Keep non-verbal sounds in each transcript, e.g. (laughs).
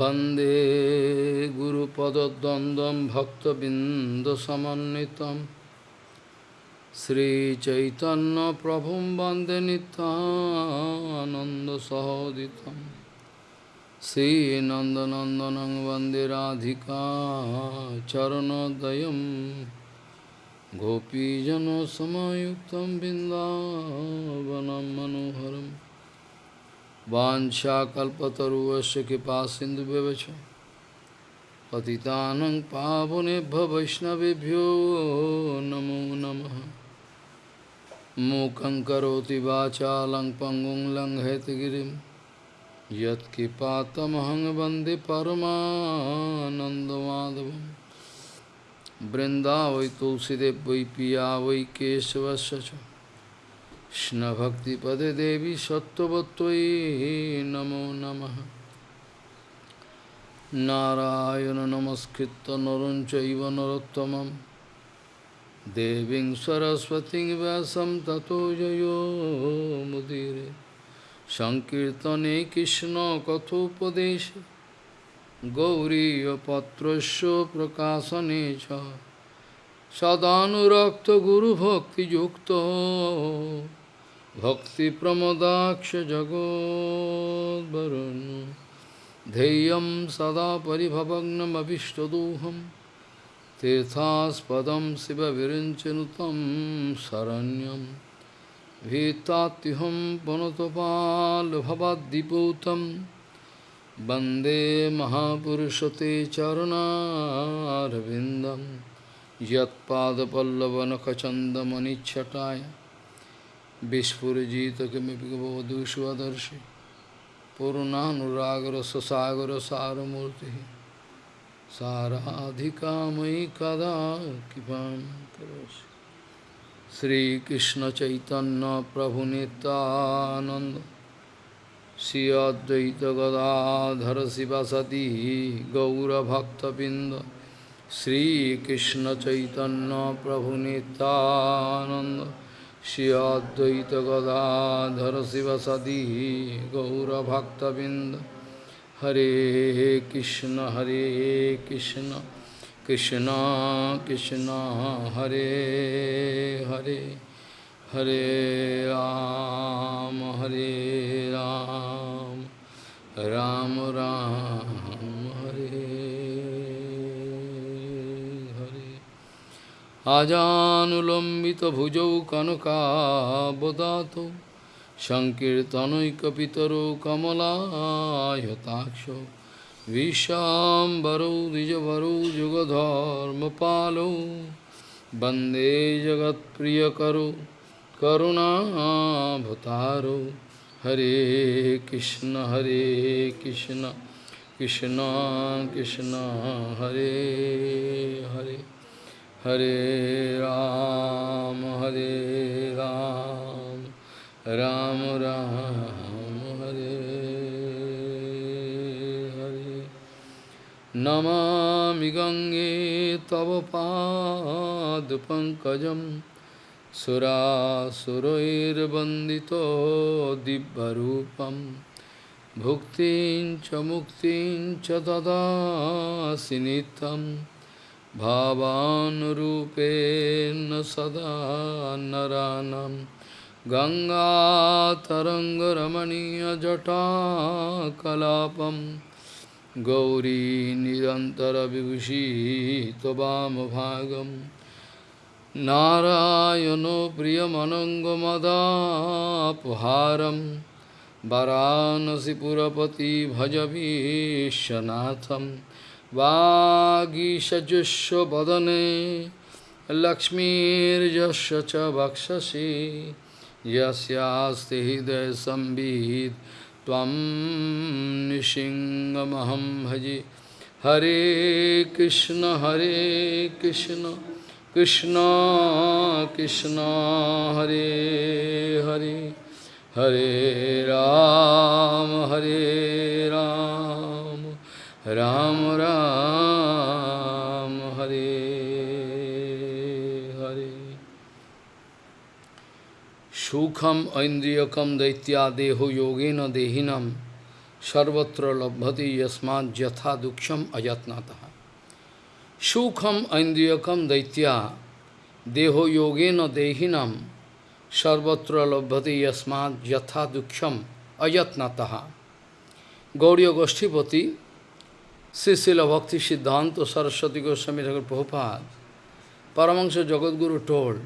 वंदे गुरुपदद्वन्द्वं भक्तबिन्दसमन्वितं श्रीचैतन्यप्रभुं वंदे नितानन्दसहोदितं श्रीनन्दनन्दनं वंदे Radhika चरणोदयं गोपीजनसमयुक्तं बिन्दावनं मनोहरम् Vancha kalpataruvasya kipa sindhu bevacha Patitanang pavunebha vaishnavibhyo namo namaha Mukhaṁ karoti vācha lang pangung lang hetagirim Yat kipatamahang bandi paramanandamadavam Vrindavai tulsidev vai piya vai kesavasya কৃষ্ণভক্তিপদে দেবী সত্যবত্যই নমো নম। নারায়ণ নমস্কৃত নরঞ্চৈব নরোত্তম দেবীং সরস্বতী ব্যাসম ততো মুদিরে। সংকীর্তনে কৃষ্ণ কথোপদেশ। গৌরীপত্রস্য প্রকাশনে চ। সদানুরক্ত গুরুভক্তিযুক্ত। भक्तिप्रमदाक्षजगोद्वरुन् ध्येयं सदा परिभवग्नमभिष्टदोहं तीर्थास्पदं शिवविरिञ्चनुतं शरण्यं भीतात्युहं पुनतपाल्भवद्दिपूतं वन्दे महापुरुषते चरणारविन्दं यत्पादपल्लवनखचन्दमनिच्छटाय Vishpurijitakamipika bhavadu svadarshi Purunanuragara sasagara saramurti Saradhikamai kada kipam karosi Sri Krishna Chaitanya Prabhu Nityananda Sri Advaita Gadadhara Sivasati Gaura Bhakta Binda Sri Krishna Chaitanya Prabhu Nityananda Shri Advaita Gadadhara Sivasadi Gaura Bhakta Binda Hare Krishna Hare Krishna Krishna Krishna Hare Hare Hare Ram Hare Ram Ram Ram আজানুলম্বিতভুজৌ কনকাবদাত সংকীর্তনৈকপিতরো কমলায়তাক্ষ বিশ্বাম্বরৌ দ্বিজভরৌ যুগধর্মপালৌ বন্দে জগৎপ্রিয়করো করুণাভতারৌ হরে কৃষ্ণ হরে Krishna Krishna Krishna, Hare Hare. Hare Ram, Hare Ram, Ram Ram, Hare Hare. Namami Gange Tava Pad Pankajam Sura Surair Bandito Dibbarupam Bhuktin Chamuktin Chadada Sinitam भावानुरूपेण सदा नरानं गङ्गातरङ्गरमणीयजटाकलापं गौरी निरन्तरविभूषितवामभागं नारायणो प्रियमनङ्गमदापहारं वरानसिपुरपति भज विश्वनाथम् वागीषजुष्व वदने लक्ष्मीर्यस्य च वक्षसि यस्यास्ति हृदय संवित् त्वं निशिङ्गमहं भजे हरे कृष्ण हरे कृष्ण कृष्ण कृष्ण हरे हरे हरे राम हरे राम राम राम हरे हरे सुखम ऐन्द्रियकम दैत्यादेहो योगेन देहिनम सर्वत्र लभ्यति यस्मात् यथा दुक्षम अयत्नतः सुखम ऐन्द्रियकम दैत्या देहो योगेन देहिनम सर्वत्र लभ्यति यस्मात् यथा दुक्षम अयत्नतः गौड़ी गोष्ठीपति Srila Bhakti Siddhanta Saraswati Goswami Thakur Prabhupada, Paramahansa Jagadguru told,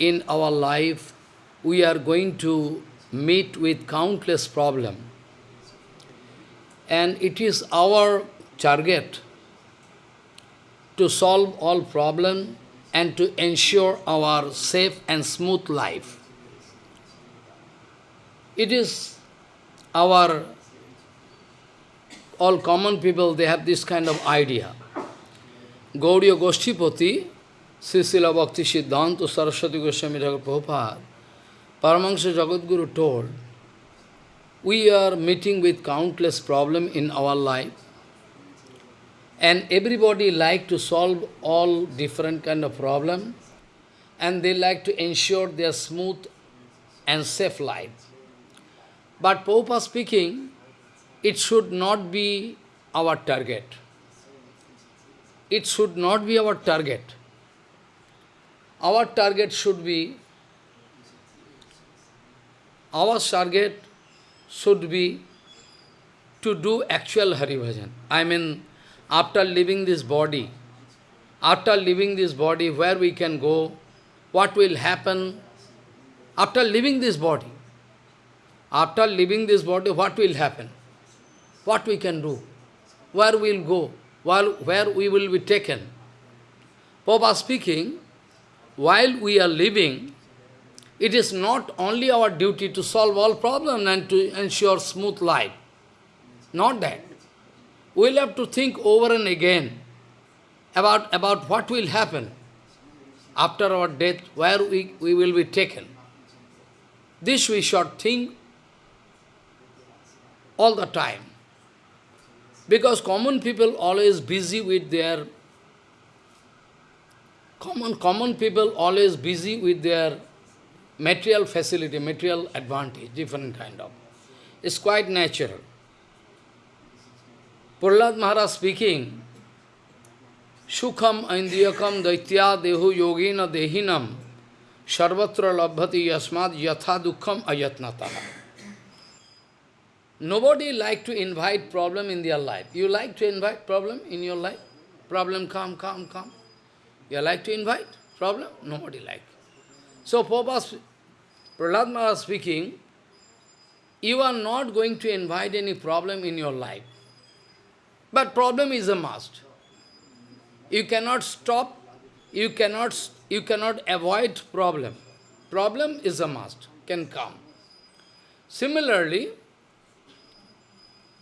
in our life we are going to meet with countless problems. And it is our target to solve all problems and to ensure our safe and smooth life. It is our all common people, they have this kind of idea. Gaudiya Goshtipati, Srisila Bhakti Siddhanta Saraswati Goswami Thakur Prabhupada, Paramahansa Jagadguru told, we are meeting with countless problems in our life, and everybody like to solve all different kind of problem, and they like to ensure their smooth and safe life. But Prabhupada speaking, it should not be our target. It should not be our target. Our target should be, our target should be to do actual Hari Bhajan. I mean, after leaving this body, after leaving this body, where we can go, what will happen, after leaving this body, after leaving this body, what will happen? What we can do, where we will go, while, where we will be taken. Papa speaking, while we are living, it is not only our duty to solve all problems and to ensure smooth life. Not that. We will have to think over and again about, about what will happen after our death, where we, we will be taken. This we should think all the time. Because common people always busy with their common common people always busy with their material facility, material advantage, different kind of. It's quite natural. Prahlad Maharaj speaking, Sukham Indriyakam Daitya Dehu Yogina Dehinam Sarvatra Labhati Yasmad Yatha Dukkham Ayatnataha. Nobody like to invite problem in their life. You like to invite problem in your life? Problem come, come, come. You like to invite problem? Nobody like. So Prabhupada, Prahlad Maharaj speaking, you are not going to invite any problem in your life. But problem is a must. You cannot stop, you cannot, you cannot avoid problem. Problem is a must, can come. Similarly,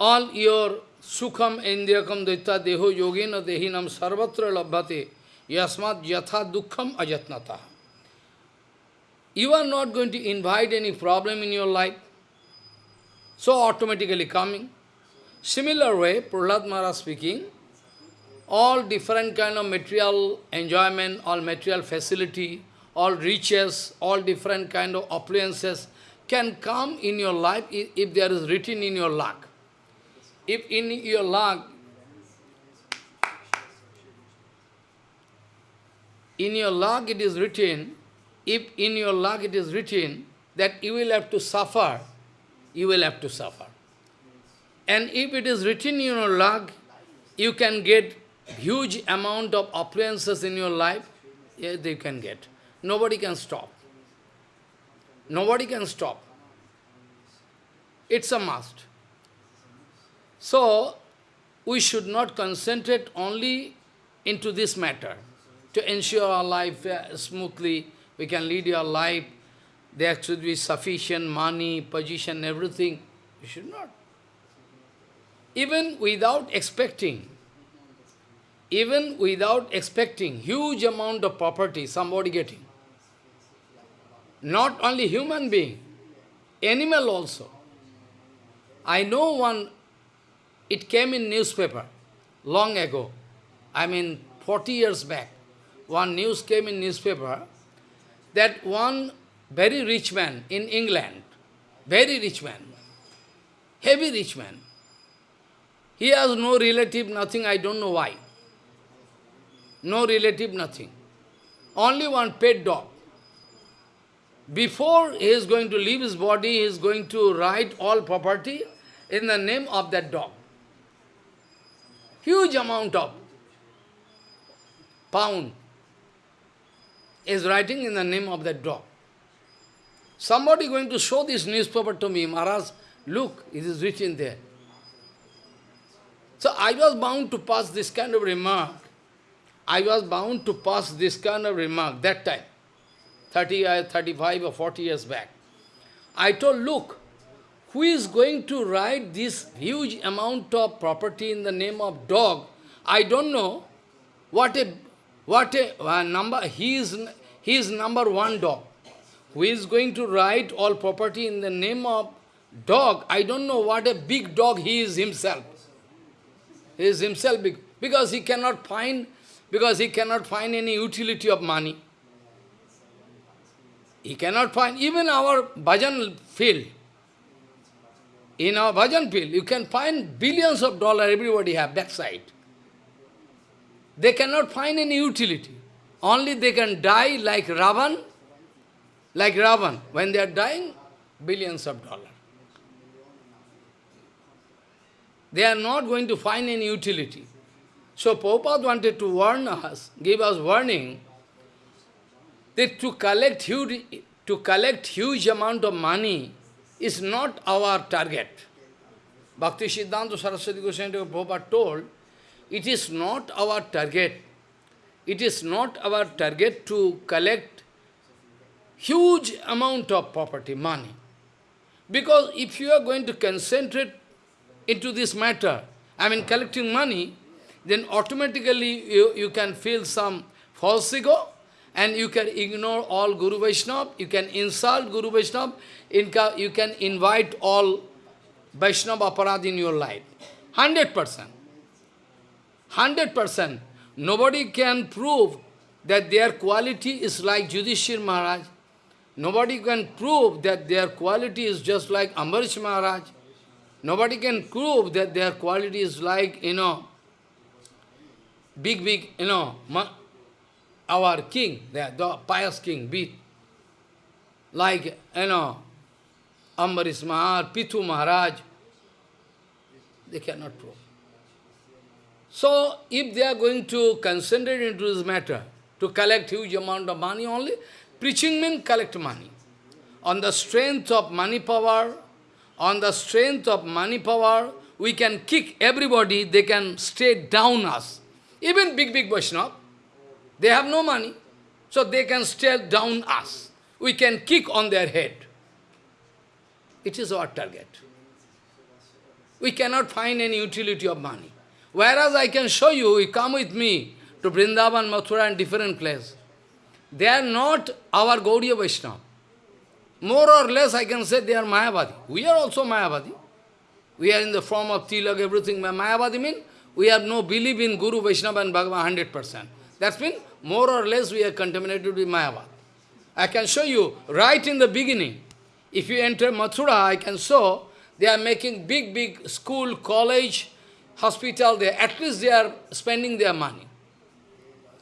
all your sukham indriyakam daita deho yogena dehinam sarvatra labhate yasmat yatha dukkham ajatnata. You are not going to invite any problem in your life, so automatically coming. Similar way, Prahlad Maharaj speaking, all different kind of material enjoyment, all material facility, all riches, all different kind of appliances can come in your life if there is written in your luck. If in your luck, in your luck it is written, if in your luck it is written that you will have to suffer, you will have to suffer. And if it is written in your luck, you can get huge amount of appliances in your life, yes, they can get. Nobody can stop. Nobody can stop. It's a must. So, we should not concentrate only into this matter. To ensure our life uh, smoothly, we can lead your life, there should be sufficient money, position, everything. We should not. Even without expecting, even without expecting huge amount of property somebody getting. Not only human being, animal also. I know one it came in newspaper long ago. I mean, 40 years back. One news came in newspaper that one very rich man in England, very rich man, heavy rich man. He has no relative, nothing, I don't know why. No relative, nothing. Only one pet dog. Before he is going to leave his body, he is going to write all property in the name of that dog. Huge amount of pound is writing in the name of that dog. Somebody going to show this newspaper to me, Maharaj, look, it is written there. So I was bound to pass this kind of remark. I was bound to pass this kind of remark that time, 30, uh, 35 or 40 years back. I told, look, who is going to write this huge amount of property in the name of dog? I don't know what a, what a uh, number, he is, he is number one dog. Who is going to write all property in the name of dog? I don't know what a big dog he is himself. He is himself big, because he cannot find, because he cannot find any utility of money. He cannot find, even our bhajan field, in our bhajan field, you can find billions of dollars everybody have backside. They cannot find any utility. Only they can die like Ravan, like Ravan. When they are dying, billions of dollars. They are not going to find any utility. So Prabhupada wanted to warn us, give us warning, that to collect huge, to collect huge amount of money is not our target. Bhakti Siddhanta Saraswati Goswami Prabhupada told, it is not our target. It is not our target to collect huge amount of property, money. Because if you are going to concentrate into this matter, I mean collecting money, then automatically you, you can feel some false ego, and you can ignore all Guru Vaishnava, you can insult Guru Vaishnava, you can invite all Vaishnava aparad in your life. 100%. 100%. Nobody can prove that their quality is like Yudhishthir Maharaj. Nobody can prove that their quality is just like Ambarish Maharaj. Nobody can prove that their quality is like, you know, big, big, you know, our king, the, pious king, be like, you know, Ambarish Maharaj, Prithu Maharaj, they cannot prove. So, if they are going to concentrate into this matter, to collect huge amount of money only, preaching means collect money. On the strength of money power, on the strength of money power, we can kick everybody, they can stay down us. Even big, big Vaishnava, they have no money, so they can stare down us. We can kick on their head. It is our target. We cannot find any utility of money. Whereas I can show you, you come with me to Vrindavan, Mathura and different place. They are not our Gaudiya Vaishnava. More or less I can say they are Mayavadi. We are also Mayavadi. We are in the form of Tilak, everything. Mayavadi means we have no belief in Guru, Vaishnava and Bhagavan 100%. That's means more or less we are contaminated with Mayavad. I can show you right in the beginning. If you enter Mathura, I can show they are making big, big school, college, hospital there. At least they are spending their money.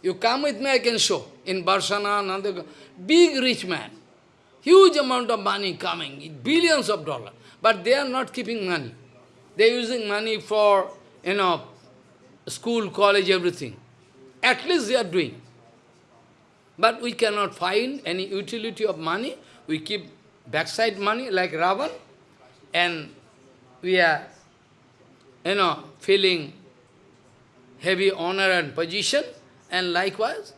You come with me, I can show. In Barsana, Nanda, big rich man. Huge amount of money coming, billions of dollars. But they are not keeping money. They are using money for, you know, school, college, everything. At least they are doing. But we cannot find any utility of money. We keep backside money like Ravan, and we are, you know, feeling heavy honor and position, and likewise.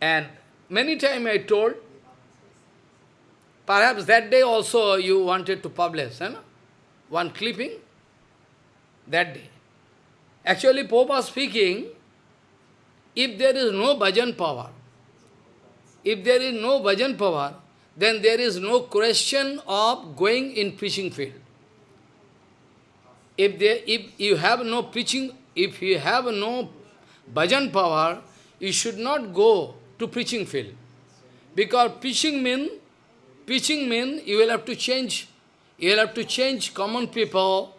And many times I told, perhaps that day also you wanted to publish, you know, one clipping, that day. Actually, Pope was speaking, if there is no bhajan power, if there is no bhajan power, then there is no question of going in preaching field. If, there, if you have no preaching, if you have no bhajan power, you should not go to preaching field. Because preaching mean, preaching mean you will have to change, You'll have to change common people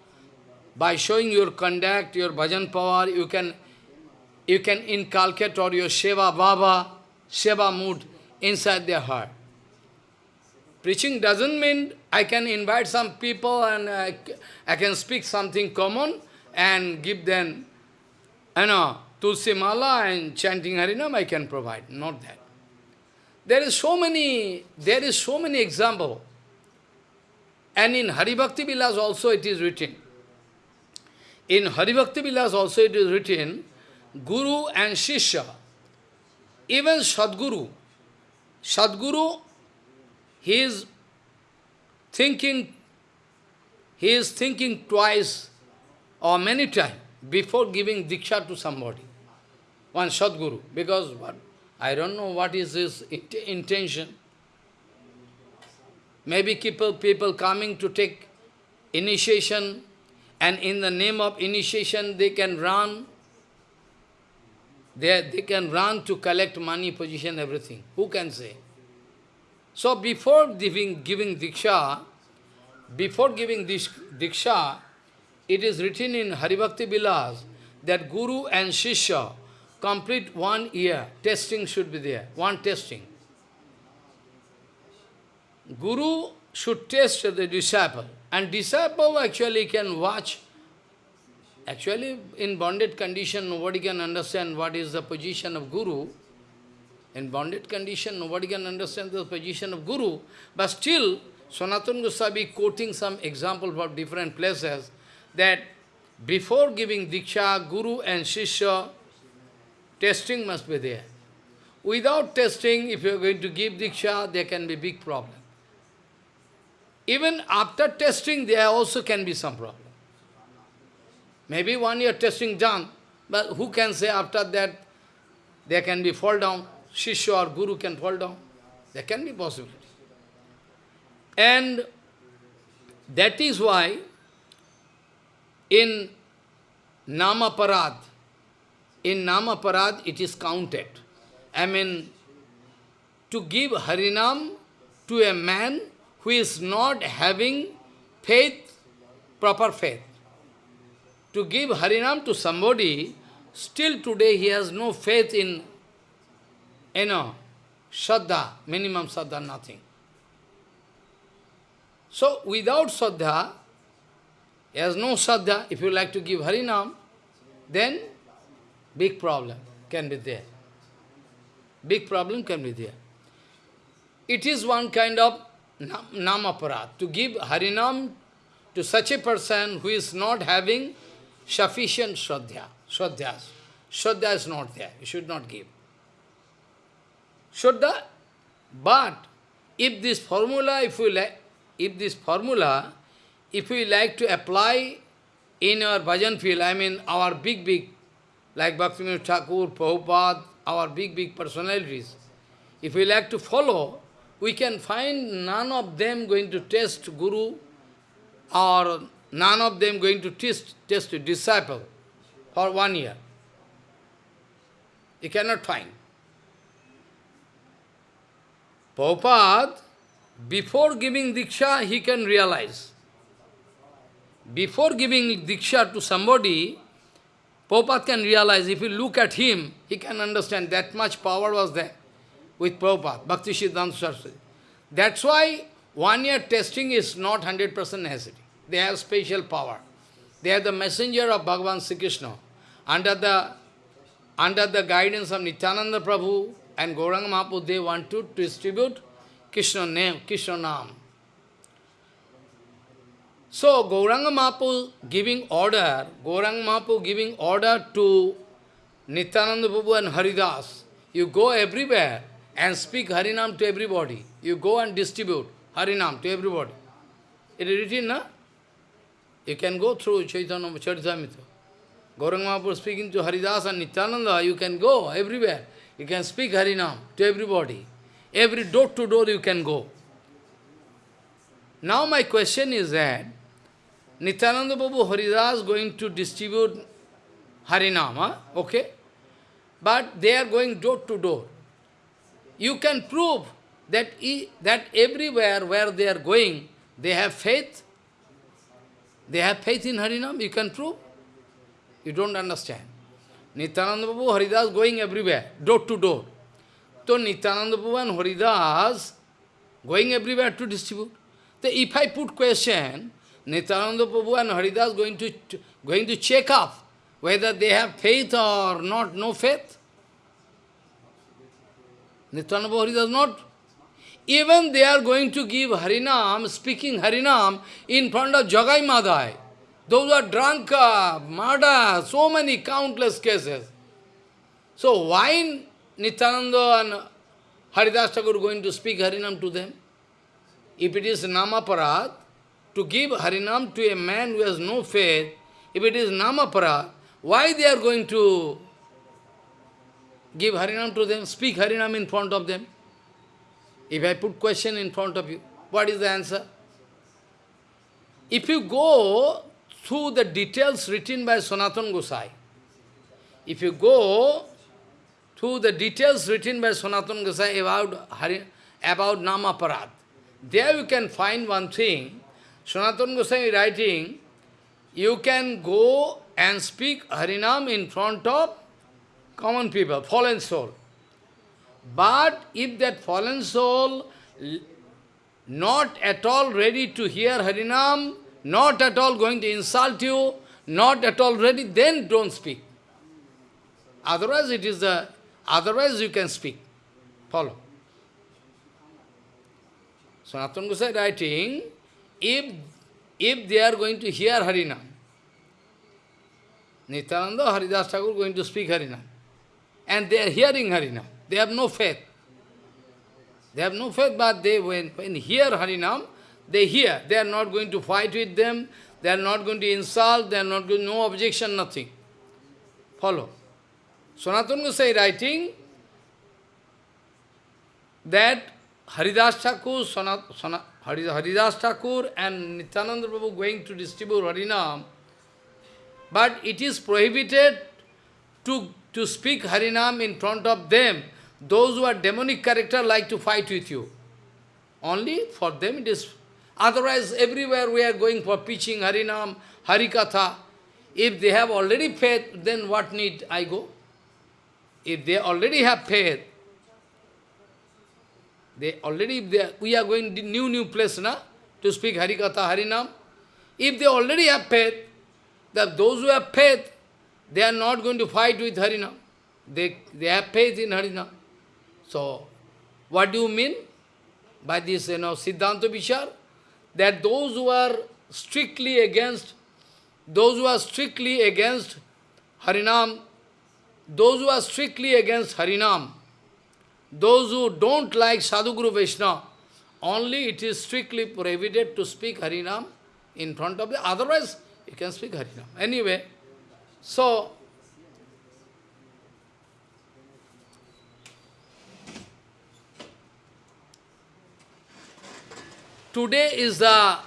by showing your conduct, your bhajan power, you can you can inculcate or your Seva Baba, Seva mood inside their heart. Preaching doesn't mean I can invite some people and I, I can speak something common and give them, you know, Tulsi Mala and chanting Harinam I can provide. Not that. There is so many, there is so many example. And in Haribhakti Vilas also it is written. In Haribhakti Vilas also it is written, Guru and Shishya, even Sadguru, Sadguru, he is thinking, he is thinking twice or many times before giving Diksha to somebody. One Sadguru, because what, I don't know what is his intention. Maybe people, people coming to take initiation and in the name of initiation they can run they, they can run to collect money, position, everything. Who can say? So before giving, giving Diksha, before giving this Diksha, it is written in Haribhakti Vilas that Guru and Shishya complete one year. Testing should be there, one testing. Guru should test the disciple, and disciple actually can watch Actually, in bonded condition, nobody can understand what is the position of Guru. In bonded condition, nobody can understand the position of Guru. But still, Sanatana Goswami quoting some example from different places, that before giving Diksha, Guru and Shishya, testing must be there. Without testing, if you are going to give Diksha, there can be big problem. Even after testing, there also can be some problem. Maybe one year testing done, but who can say after that there can be fall down, Shishya or Guru can fall down. There can be possibility. And that is why in Namaparad, in Namaparad it is counted. I mean, to give Harinam to a man who is not having faith, proper faith to give Harinam to somebody, still today he has no faith in, you know, Shraddha, minimum Shraddha, nothing. So, without Shraddha, he has no Shraddha, if you like to give Harinam, then big problem can be there. Big problem can be there. It is one kind of namaparat, to give Harinam to such a person who is not having sufficient Shraddha. Shraddha. Shraddha is not there. You should not give. Shraddha, but if this formula, if we like, if this formula, if we like to apply in our bhajan field, I mean our big, big, like Bhaktivinoda Thakur, Prabhupada, our big, big personalities, if we like to follow, we can find none of them going to test Guru or none of them going to test, test a disciple for one year. You cannot find. Prabhupada, before giving Diksha, he can realize. Before giving Diksha to somebody, Prabhupada can realize, if you look at him, he can understand that much power was there with Prabhupada, Bhakti Siddhanta Saraswati. That's why one year testing is not 100% necessary. They have special power. They are the messenger of Bhagavan Sri Krishna. Under the, under the guidance of Nityananda Prabhu and Gauranga Mahaprabhu, they want to distribute Krishna name, Krishna Nam. So, Gauranga Mahaprabhu giving order, Gauranga Mahaprabhu giving order to Nityananda Prabhu and Haridas, you go everywhere and speak Harinam to everybody. You go and distribute Harinam to everybody. It is written, na? You can go through Chaitanya Charitamrita. Gauranga Mahaprabhu speaking to Haridas and Nityananda, you can go everywhere. You can speak Harinam to everybody. Every door to door you can go. Now my question is that, Nityananda Prabhu Haridas going to distribute Harinam, huh? okay? But they are going door to door. You can prove that, that everywhere where they are going, they have faith They have faith in Harinam, you can prove. You don't understand. Nityananda Prabhu, Haridas going everywhere, door to door. So Nityananda Prabhu and Haridas going everywhere to distribute. So if I put question, Nityananda Prabhu and Haridas going to, going to check up whether they have faith or not, no faith. Nityananda Prabhu Haridas not. Even they are going to give Harinam, speaking Harinam in front of Jagai Madhai. Those are drunk, uh, murder, so many countless cases. So why Nityananda and Haridas Thakur going to speak Harinam to them? If it is Namaparad, to give Harinam to a man who has no faith, if it is Namaparad, why they are going to give Harinam to them, speak Harinam in front of them? If I put question in front of you, what is the answer? If you go through the details written by Sanatana Gosai, if you go through the details written by Sanatana Gosai about, Hari, about Namaparad, there you can find one thing. Sanatana Gosai writing, you can go and speak Harinam in front of common people, fallen soul. But if that fallen soul not at all ready to hear Harinam, not at all going to insult you, not at all ready, then don't speak. Otherwise it is the, otherwise you can speak. Follow. Sanatana Gosai writing, if, if they are going to hear Harinam, Nityananda, Haridas Thakur going to speak Harinam, and they are hearing Harinam, they have no faith. They have no faith, but they, when, when hear Harinam, they hear. They are not going to fight with them, they are not going to insult, they are not going no objection, nothing. Follow. Sanatana Gosai writing that Haridas Thakur, Sanat, Sanat, Haridas Thakur and Nityananda Prabhu going to distribute Harinam, but it is prohibited to, to speak Harinam in front of them those who are demonic character like to fight with you. Only for them it is. Otherwise, everywhere we are going for preaching Harinam, Harikatha. If they have already faith, then what need I go? If they already have faith, they already, they we are going to new, new place, na, to speak Harikatha, Harinam. If they already have faith, that those who have faith, they are not going to fight with Harinam. They, they have faith in Harinam. So, what do you mean by this, you know, Siddhanta Vishar? That those who are strictly against, those who are strictly against Harinam, those who are strictly against Harinam, those who don't like Sadhguru Vaishnava, only it is strictly prohibited to speak Harinam in front of the, otherwise you can speak Harinam. Anyway, so Today is the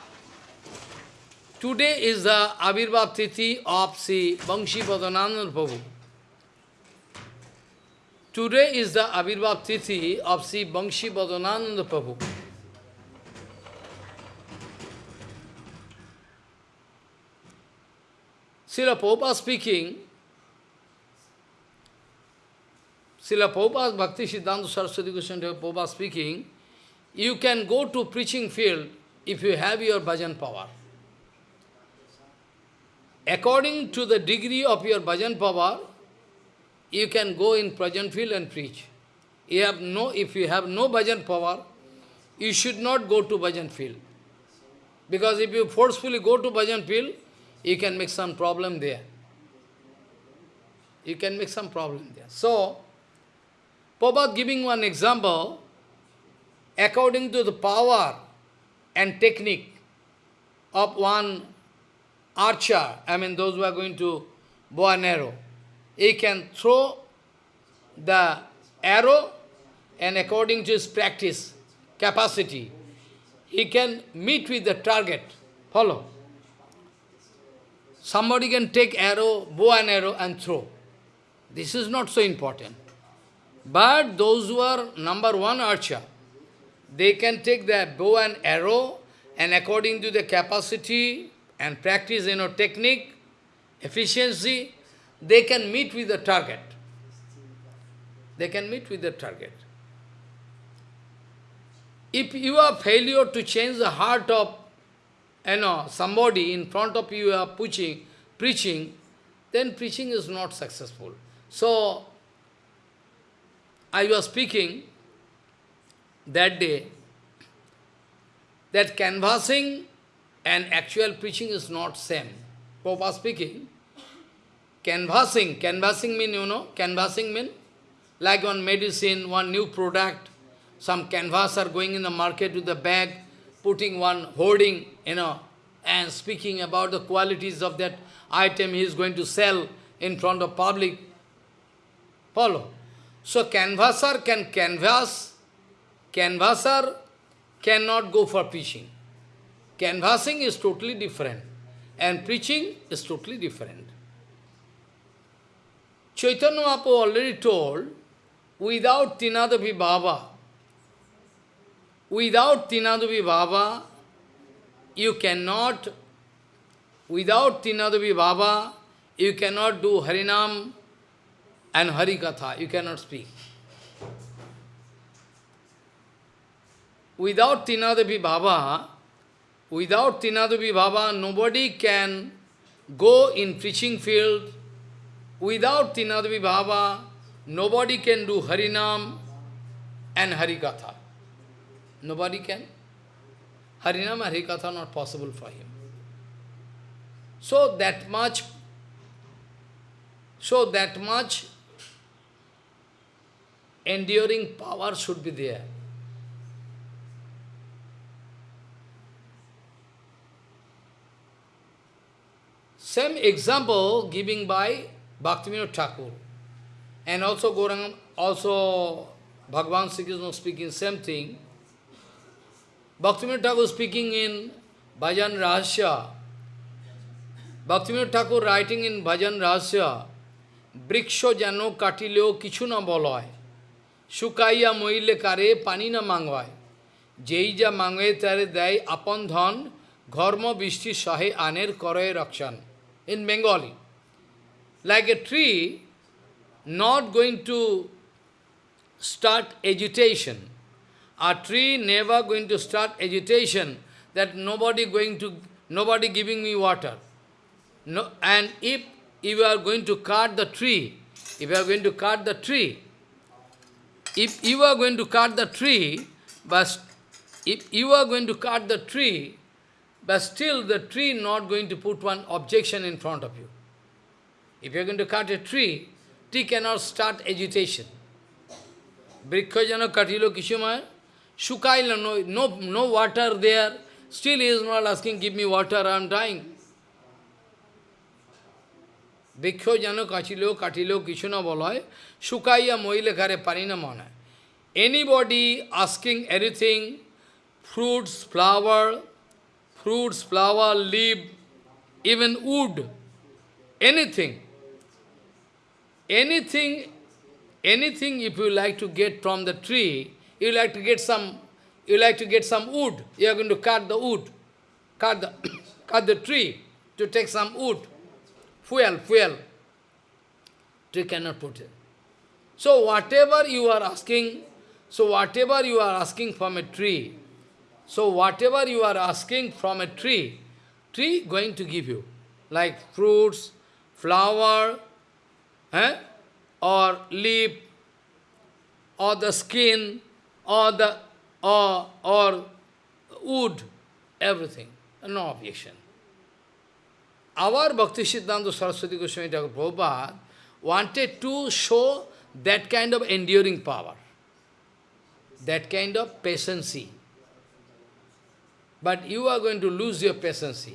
today is the Avirbhav Tithi of Sri Bangshi Padananda Prabhu. Today is the Avirbhav Tithi of Sri Bangshi Padananda Prabhu. Srila Prabhupada speaking, Srila Prabhupada Bhakti Siddhanta Saraswati Goswami Prabhupada speaking, you can go to preaching field if you have your bhajan power. According to the degree of your bhajan power, you can go in bhajan field and preach. You have no, if you have no bhajan power, you should not go to bhajan field. Because if you forcefully go to bhajan field, you can make some problem there. You can make some problem there. So, Prabhupada giving one example, according to the power and technique of one archer, I mean those who are going to bow an arrow, he can throw the arrow and according to his practice, capacity, he can meet with the target. Follow. Somebody can take arrow, bow and arrow and throw. This is not so important. But those who are number one archer, they can take the bow and arrow and according to the capacity, and practice, you know, technique, efficiency, they can meet with the target. They can meet with the target. If you are failure to change the heart of you know, somebody in front of you are preaching, preaching, then preaching is not successful. So, I was speaking that day that canvassing and actual preaching is not same. Papa speaking, canvassing, canvassing mean, you know, canvassing mean like one medicine, one new product, some canvasser going in the market with the bag, putting one hoarding, you know, and speaking about the qualities of that item he is going to sell in front of public. Follow. So canvasser can canvass, canvasser cannot go for preaching. Canvassing is totally different and preaching is totally different. Chaitanya Mahaprabhu already told, without Tinadavi Baba, without Tinadavi Baba, you cannot, without Tinadavi Baba, you cannot do Harinam and Harikatha, you cannot speak. Without Tinadavi Baba, without Tinadavi Baba, nobody can go in preaching field. Without Tinadavi Baba, nobody can do Harinam and Harikatha. Nobody can. Harinam and Harikatha not possible for him. So that much, so that much enduring power should be there. Same example giving by Bhaktivinoda Thakur. And also Gorangam, also Bhagavan Sri Krishna speaking same thing. Bhaktivinoda Thakur speaking in Bhajan Rahasya. Bhaktivinoda Thakur writing in Bhajan Rahasya, বৃক্ষ যেন কাটিলেও কিছু না বলয় শুকাইয়া মইলে কারে পানি না মাঙ্গয় যেই যা মাঙ্গে তারে দেয় আপন ধন ঘর্ম বৃষ্টি সহে আনের করয় রক্ষণ In Bengali. Like a tree not going to start agitation. A tree never going to start agitation that nobody going to nobody giving me water. No, and if you are going to cut the tree, if you are going to cut the tree, if you are going to cut the tree, but if you are going to cut the tree, but still the tree not going to put one objection in front of you. If you are going to cut a tree, tree cannot start agitation. Brikkha katilo kishumaya, shukaila, no, no, no water there, still he is not asking, give me water, I am dying. বৃক্ষ যেন কাটিলেও কাটিলেও কিছু না বলা হয় শুকাইয়া মহিলে ঘরে পানি না মনে Anybody asking anything, fruits, flower, fruits, flower, leaf, even wood, anything. Anything, anything if you like to get from the tree, you like to get some, you like to get some wood, you are going to cut the wood, cut the, (coughs) cut the tree to take some wood, fuel, fuel. Tree cannot put it. So whatever you are asking, so whatever you are asking from a tree, so whatever you are asking from a tree, tree going to give you, like fruits, flower, eh? or leaf, or the skin, or the or or wood, everything, no objection. Our Bhakti Siddhanta Saraswati Goswami Thakur Prabhupada wanted to show that kind of enduring power, that kind of patience. But you are going to lose your patience.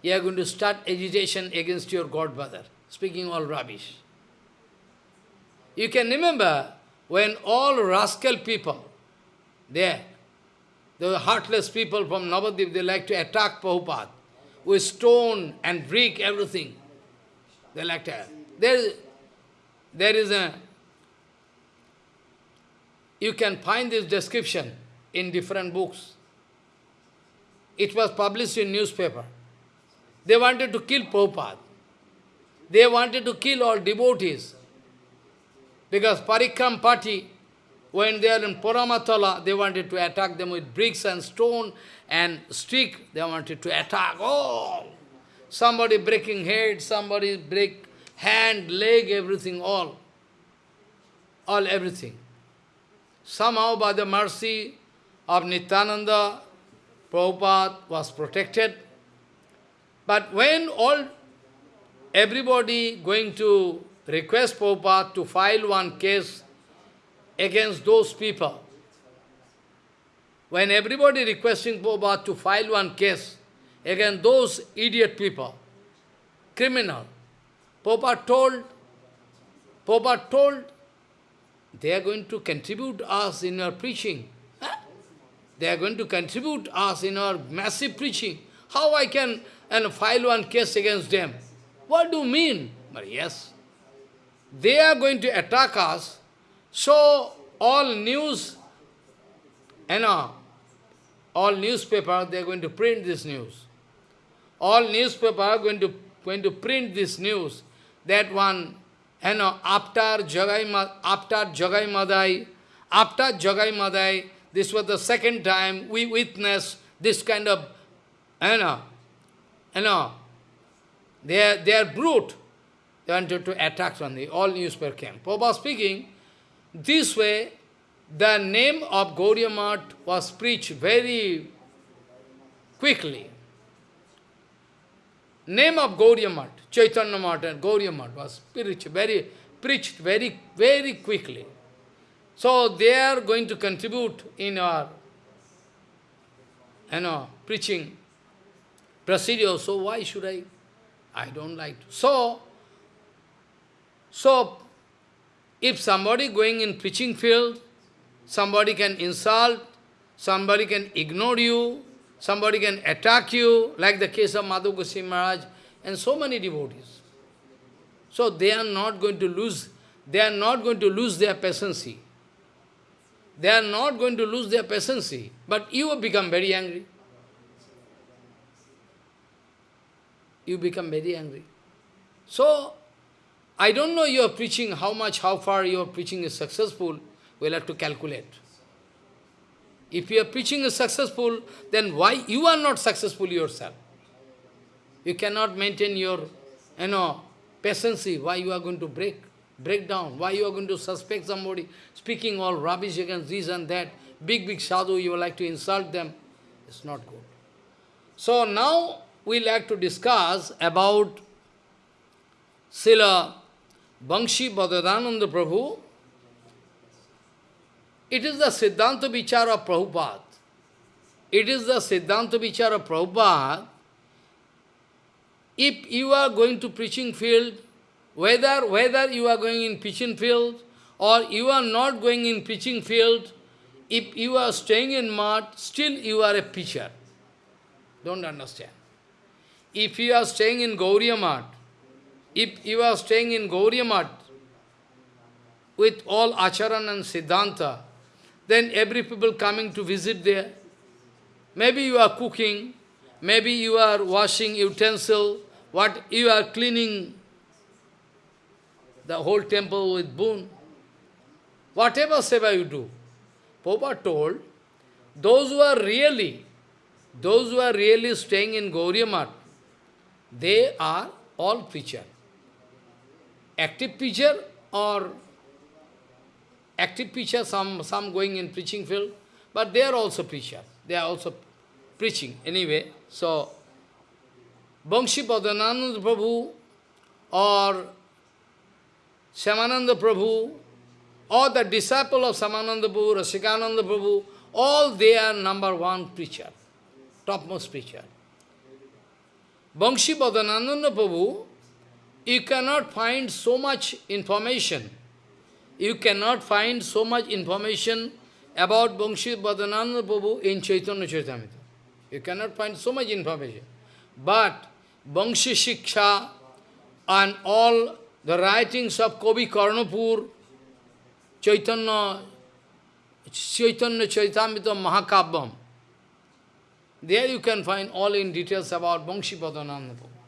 You are going to start agitation against your godfather, speaking all rubbish. You can remember when all rascal people, there, the heartless people from Navadip, they like to attack Prabhupada with stone and brick, everything. They like to. There, there is a. You can find this description in different books. It was published in newspaper. they wanted to kill Prabhupada. They wanted to kill all devotees. Because Parikram party, when they are in Puramatala, they wanted to attack them with bricks and stone and stick. They wanted to attack all. Somebody breaking head, somebody break hand, leg, everything, all. All, everything. Somehow, by the mercy of Nityananda, Prabhupada was protected. But when all, everybody going to request Prabhupada to file one case against those people, when everybody requesting Prabhupada to file one case against those idiot people, criminal, Prabhupada told, Prabhupada told, they are going to contribute us in your preaching. They are going to contribute us in our massive preaching. How I can and file one case against them? What do you mean? But yes, they are going to attack us, so all news, you know, all newspaper, they are going to print this news. All newspaper are going to, going to print this news, that one, you know, after Jagai, after Jagai Madai, after Jagai Madai, this was the second time we witnessed this kind of, you know, you know, they are, they are brute. They wanted to attack on the all newspaper came. Prabhupada speaking, this way, the name of Gaudiya Math was preached very quickly. Name of Gaudiya Math, Chaitanya Math and Gaudiya Math was preached very, preached very, very quickly. So they are going to contribute in our you know, preaching procedure, so why should I? I don't like to. So, so if somebody going in preaching field, somebody can insult, somebody can ignore you, somebody can attack you, like the case of Madhu Goswami Maharaj, and so many devotees. So they are not going to lose, they are not going to lose their patience. They are not going to lose their patience, but you become very angry. You become very angry. So, I don't know your preaching, how much, how far your preaching is successful, we'll have to calculate. If your preaching is successful, then why you are not successful yourself? You cannot maintain your, you know, patience, why you are going to break? Break down. Why you are going to suspect somebody speaking all rubbish against this and that? Big, big sadhu, you like to insult them. It's not good. So now we like to discuss about Sila Bangshi Bhadadananda Prabhu. It is the Siddhanta Vichara of Prabhupada. It is the Siddhanta Vichara of Prabhupada. If you are going to preaching field, whether, whether you are going in pitching field or you are not going in pitching field, if you are staying in mud, still you are a pitcher. Don't understand. If you are staying in Gauriya Math, if you are staying in Gauriya Math with all Acharan and Siddhanta, then every people coming to visit there. Maybe you are cooking, maybe you are washing utensil, what you are cleaning the whole temple with boon. Whatever seva you do. Prabhupada told, those who are really, those who are really staying in Gauriya Math, they are all preacher. Active preacher or active preacher, some, some going in preaching field, but they are also preacher. They are also preaching anyway. So, Bangshi Padananda Prabhu or Shyamananda Prabhu, or the disciple of Shyamananda Prabhu, Rasikananda Prabhu, all they are number one preacher, topmost preacher. Bangshi Badananda Prabhu, you cannot find so much information. You cannot find so much information about Bangshi Badananda Prabhu in Chaitanya Charitamrita. You cannot find so much information. But Bangshi Shiksha and all the writings of Kavi Karnapur, Chaitanya, Chaitanya Charitamrita Mahakavyam. There you can find all in details about Bangshi Padananda Prabhu.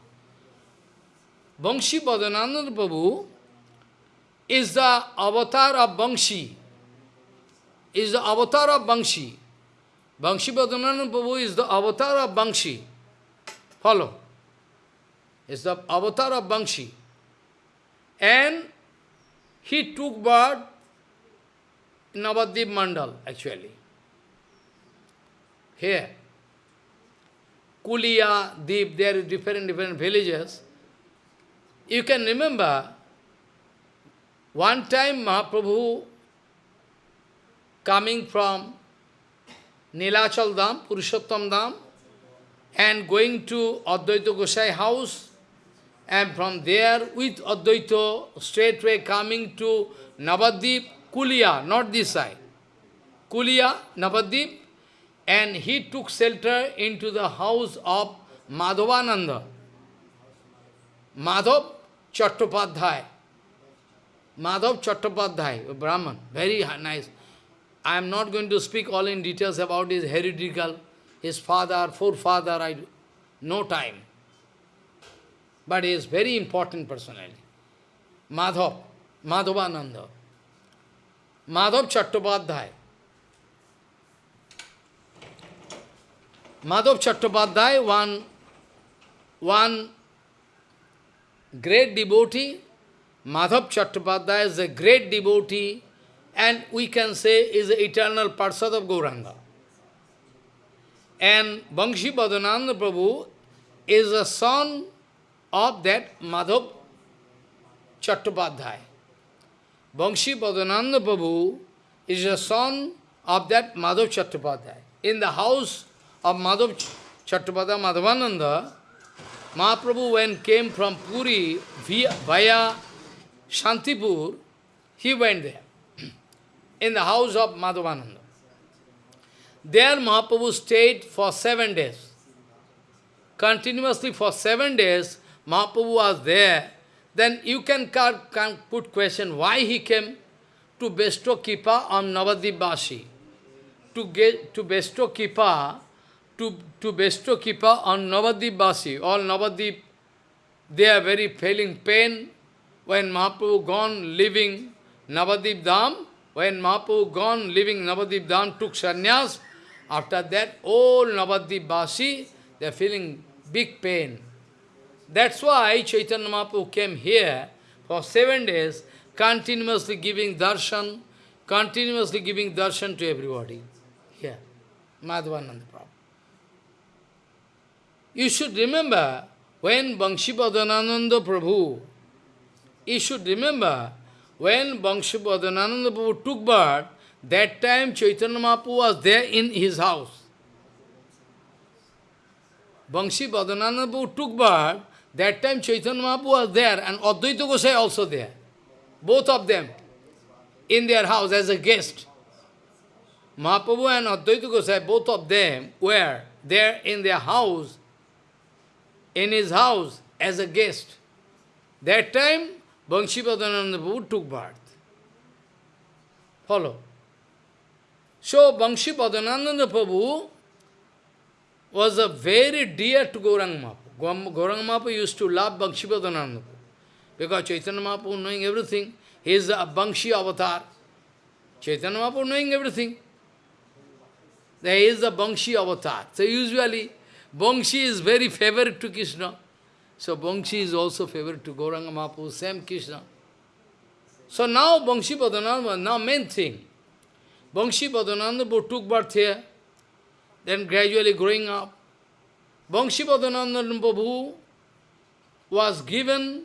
Bangshi Badananda Prabhu is the avatar of Bangshi, is the avatar of Bangshi. Bangshi Badananda Prabhu is the avatar of Bangshi. Follow. Is the avatar of Bangshi. And he took birth in Navadvip Mandal, actually. Here. Kulia, Deep, there are different, different villages. You can remember, one time Mahaprabhu coming from Nilachal Dham, Purushottam Dham, and going to Advaita Gosai house, and from there with Advaita straightway coming to Navadip, Kulia, not this side. Kulia, Navadip, and he took shelter into the house of Madhavananda. Madhav Chattopadhyay. Madhav Chattopadhyay, Brahman, very nice. I am not going to speak all in details about his heretical, his father, forefather, I no time. But he is very important personality. Madhav, Madhavananda. Madhav Chattopadhyay. Madhav Chattopadhyay, one, one great devotee, Madhav Chattopadhyay is a great devotee and we can say is the eternal Parsad of Gauranga. And Bangshi Badananda Prabhu is a son of that Madhav Chattopadhyay. Bangshi Badananda Prabhu is a son of that Madhav Chattopadhyay. In the house of Madhav Chattopadhyay Madhavananda, Mahaprabhu when came from Puri via, via Shantipur, he went there, (clears throat) in the house of Madhavananda. There Mahaprabhu stayed for seven days. Continuously for seven days, Mahaprabhu was there. Then you can, put question, why he came to bestow Kripa on Navadibasi? To, get, to bestow Kripa to, to bestow Kripa on Navadibasi. All Navadip, they are very feeling pain when Mahaprabhu gone living Navadip Dham, when Mahaprabhu gone living Navadip Dham, took sannyas, after that all Navadip Basi, they are feeling big pain. That's why Chaitanya Mahaprabhu came here for seven days, continuously giving darshan, continuously giving darshan to everybody. Here, Madhavananda Prabhu. You should remember, when Banshipadananda Prabhu, you should remember, when Banshipadananda Prabhu took birth, that time Chaitanya Mahaprabhu was there in his house. Bangshi Prabhu took birth, that time Chaitanya Mahaprabhu was there and Advaita Gosai also there. Both of them in their house as a guest. Mahaprabhu and Advaita Gosai, both of them were there in their house in his house as a guest. That time, Banshipadananda Prabhu took birth. Follow. So, Banshipadananda Prabhu was a very dear to Gauranga Mahaprabhu. Gauranga Mahaprabhu used to love Banshipadananda Prabhu. Because Chaitanya Mahaprabhu knowing everything, he is a Bangshi avatar. Chaitanya Mahaprabhu knowing everything. There is the Bangshi avatar. So usually, Bangshi is very favorite to Krishna. So Bangshi is also favorite to Gauranga Mahaprabhu, same Krishna. So now Bangshi Padananda, now main thing. Bangshi Padananda took birth here, then gradually growing up. Bangshi Padananda Prabhu was given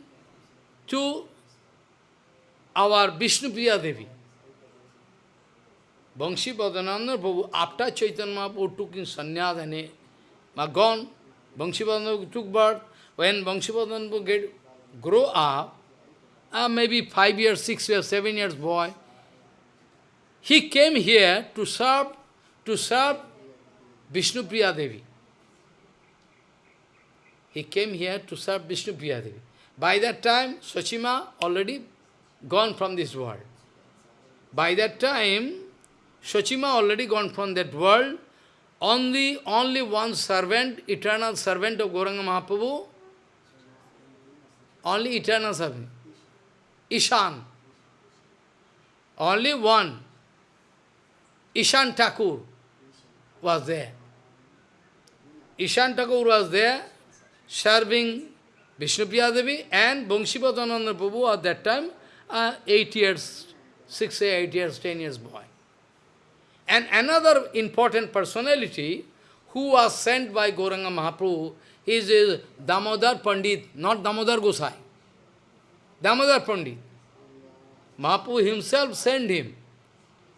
to our Vishnupriya Devi. Bangshi Padananda Prabhu, after Chaitanya Mahaprabhu took in sannyas and are gone. Bangshipadana took birth. When Bangshipadana get grow up, uh, maybe five years, six years, seven years boy, he came here to serve to serve Vishnu Priya Devi. He came here to serve Vishnu Priya Devi. By that time, Sachima already gone from this world. By that time, Sachima already gone from that world, only, only one servant, eternal servant of Gauranga Mahaprabhu, only eternal servant, Ishan. Only one. Ishan Thakur was there. Ishan Thakur was there serving Vishnupriya Devi and Bangsipadananda Prabhu at that time, uh, eight years, six, eight years, ten years boy. And another important personality who was sent by Gauranga Mahaprabhu is, is Damodar Pandit, not Damodar Gosai. Damodar Pandit. Mahaprabhu himself sent him.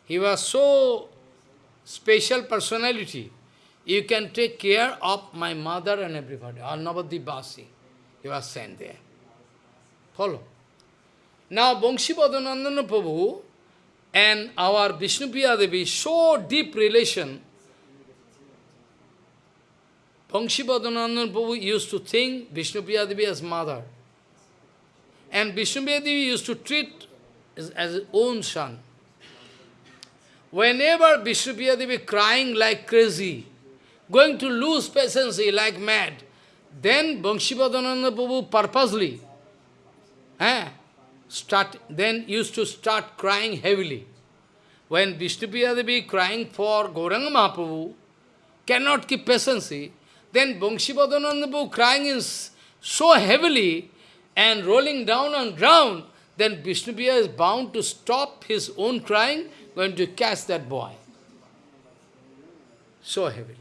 He was so special personality. You can take care of my mother and everybody. Arnavadi Basi. He was sent there. Follow. Now, Bangsipadanandana Prabhu and our Vishnupriya Devi, so deep relation, Bangsipadanandana Prabhu used to think Vishnupriya Devi as mother. And Vishnupriya Devi used to treat as, as his own son. Whenever Vishnupriya Devi crying like crazy, going to lose patience like mad, then Bangsipadananda Prabhu purposely eh, start, then used to start crying heavily. When Vishnupriya Devi crying for Gauranga Mahaprabhu, cannot keep patience, then Bangsipadananda Prabhu crying is so heavily and rolling down on ground, then Vishnupriya is bound to stop his own crying, going to catch that boy. So heavily.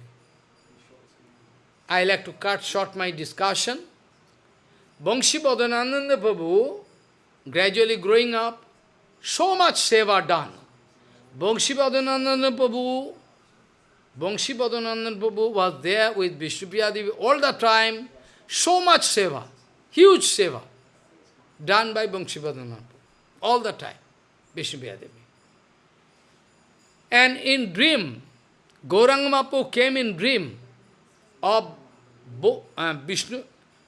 I like to cut short my discussion. Bangshi Padananda Prabhu, gradually growing up, so much seva done. Bangshi Padananda Prabhu, Bangshi Prabhu was there with Vishnupriya Devi all the time, so much seva, huge seva, done by Bangshi Padananda all the time, Vishnupriya Devi. And in dream, Gauranga Mahaprabhu came in dream of Bo, uh, Vishnu,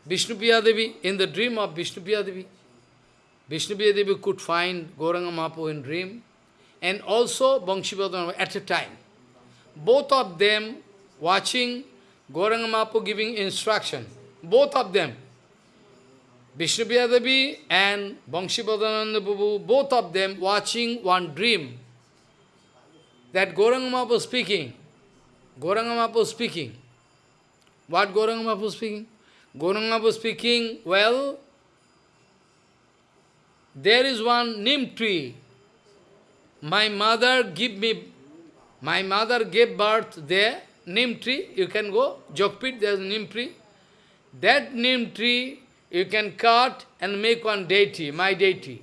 Vishnupriya Devi, in the dream of Vishnupriya Devi. Vishnupriya Devi could find Gauranga Mahaprabhu in dream, and also Bangsipadana at a time. Both of them watching Gauranga Mahaprabhu giving instruction. Both of them, Vishnupriya Devi and Bangsipadananda Prabhu, both of them watching one dream that Gauranga Mahaprabhu speaking. Gauranga Mahaprabhu speaking. What Gauranga Mahaprabhu speaking? Gauranga Mahaprabhu speaking, well, there is one neem tree. My mother give me, my mother gave birth there, neem tree, you can go, Yogapith, there is neem tree. That neem tree you can cut and make one deity, my deity.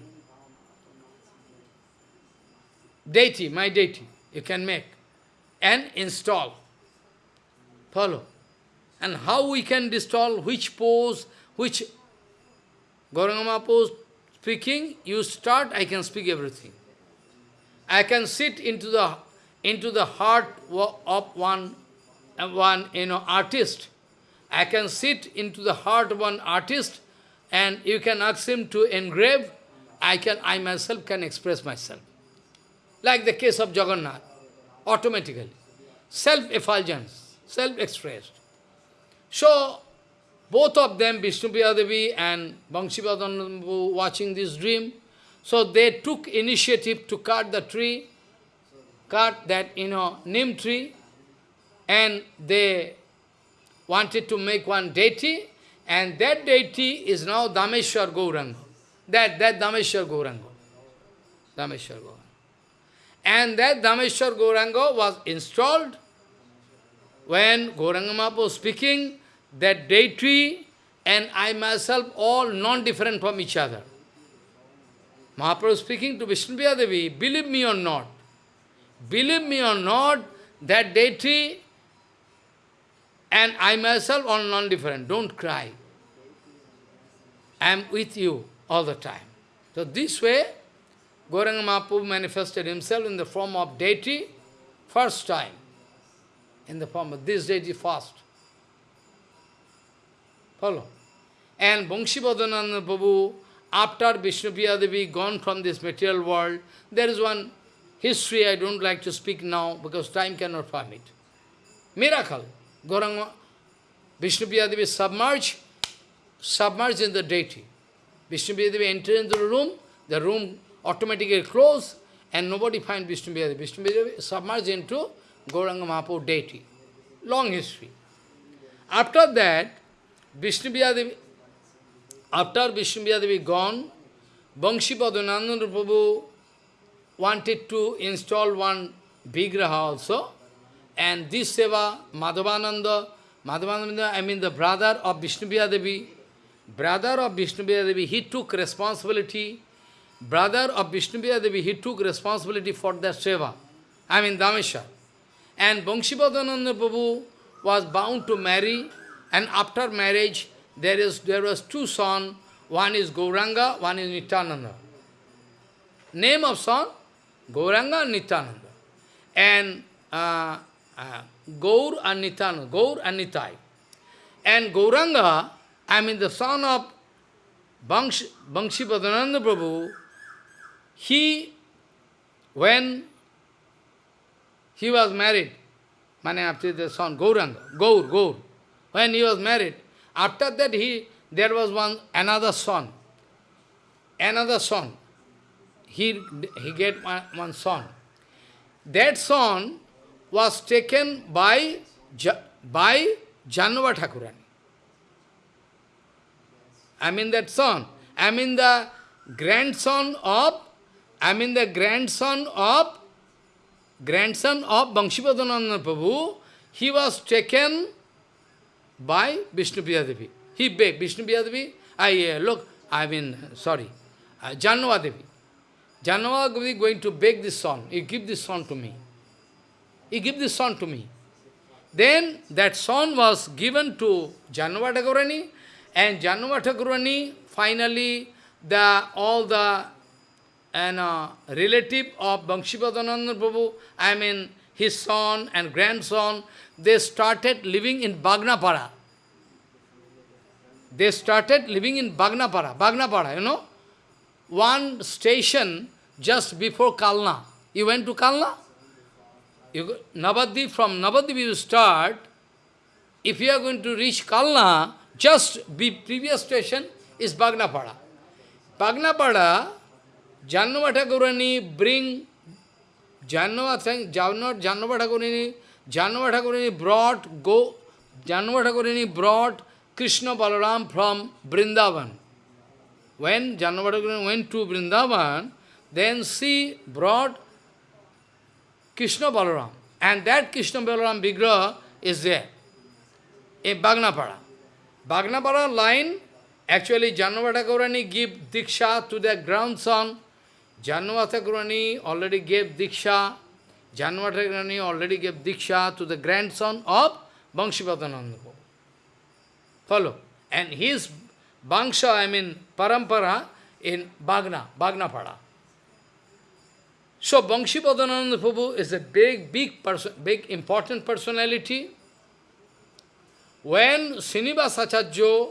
Deity, my deity, you can make and install. Follow. And how we can install which pose, which Gaurangama pose speaking, you start, I can speak everything. I can sit into the into the heart of one, one you know, artist. I can sit into the heart of one artist and you can ask him to engrave, I can I myself can express myself. Like the case of Jagannath, automatically. Self-effulgence, self-expressed. So, both of them, Vishnupriya Devi and Bangsipadan watching this dream, so they took initiative to cut the tree, cut that, you know, neem tree, and they wanted to make one deity, and that deity is now Dhameshwar Gauranga. That, that Dhameshwar Gauranga. Dhameshwar Gauranga. And that Dhameshwar Gauranga was installed when Gauranga Mahaprabhu was speaking, that deity and I myself all non-different from each other. Mahaprabhu speaking to Vishnupriya Devi, believe me or not, believe me or not, that deity and I myself all non-different, don't cry. I am with you all the time. So this way, Gauranga Mahaprabhu manifested himself in the form of deity first time in the form of this deity fast. Follow? And Bangsipadananda Prabhu, after Vishnupriya Devi gone from this material world, there is one history I don't like to speak now because time cannot permit. Miracle. Gauranga, Vishnupriya Devi submerged, submerged in the deity. Vishnu Devi entered into the room, the room automatically closed, and nobody find Vishnu Devi. Devi submerged into Gauranga Mahaprabhu deity. Long history. After that, Vishnu after Vishnu gone, Bangshi Padmananda Prabhu wanted to install one Vigraha also, and this Seva, Madhavananda, Madhavananda, I mean the brother of Vishnu brother of Vishnu he took responsibility, brother of Vishnu he took responsibility for that Seva, I mean Dhameshwar. And Bangshipadananda Prabhu was bound to marry, and after marriage, there is there was two sons, one is Gauranga, one is Nityananda. Name of son, Gauranga and Nityananda. And uh, uh, Gaur and Nityananda, Gaur and Nitai. And Gauranga, I mean the son of Bangsh, Prabhu, he, when he was married, Mane the son, Gauranga, Gaur, Gaur, when he was married, after that he, there was one, another son, another son, he, he get one, one son. That son was taken by, by Janava Thakurani. I mean that son. I mean the grandson of, I mean the grandson of, grandson of Bangshipadananda Prabhu, he was taken by Vishnu Devi. He begged Vishnu Devi, I uh, look, I mean, sorry, uh, Janava Devi. Janava Devi going to beg this son, you give this son to me. He give this son to me. Then that son was given to Janava Thakurani, and Janava Thakurani, finally, the, all the and, uh, relative of Bangshipadananda Prabhu, I mean his son and grandson, they started living in Bagnapara. They started living in Bagnapara, Bagnapara, you know. One station just before Kalna. You went to Kalna? You Navadip, from Navadip you start, if you are going to reach Kalna, just be previous station is Bagnapada. Bagnapada, Jannava Thakurani bring, Jannava, Jannava Thakurani, Jannava Thakurani brought, go, Jannava Thakurani brought Krishna Balaram from Vrindavan. When Jannava Thakurani went to Vrindavan, then she brought Krishna Balaram. And that Krishna Balaram Vigraha is there in Bagnapada. Bagnapada line, actually Janavata Gaurani give Diksha to their grandson. Janava Thakurani already gave Diksha. Janava Thakurani already gave Diksha to the grandson of Bangshipadananda. Follow. And his Bangsha, I mean Parampara, in Bagna, Bagnapada. So Bangshipadananda Prabhu is a big, big person, big important personality. When Srinivas Acharya,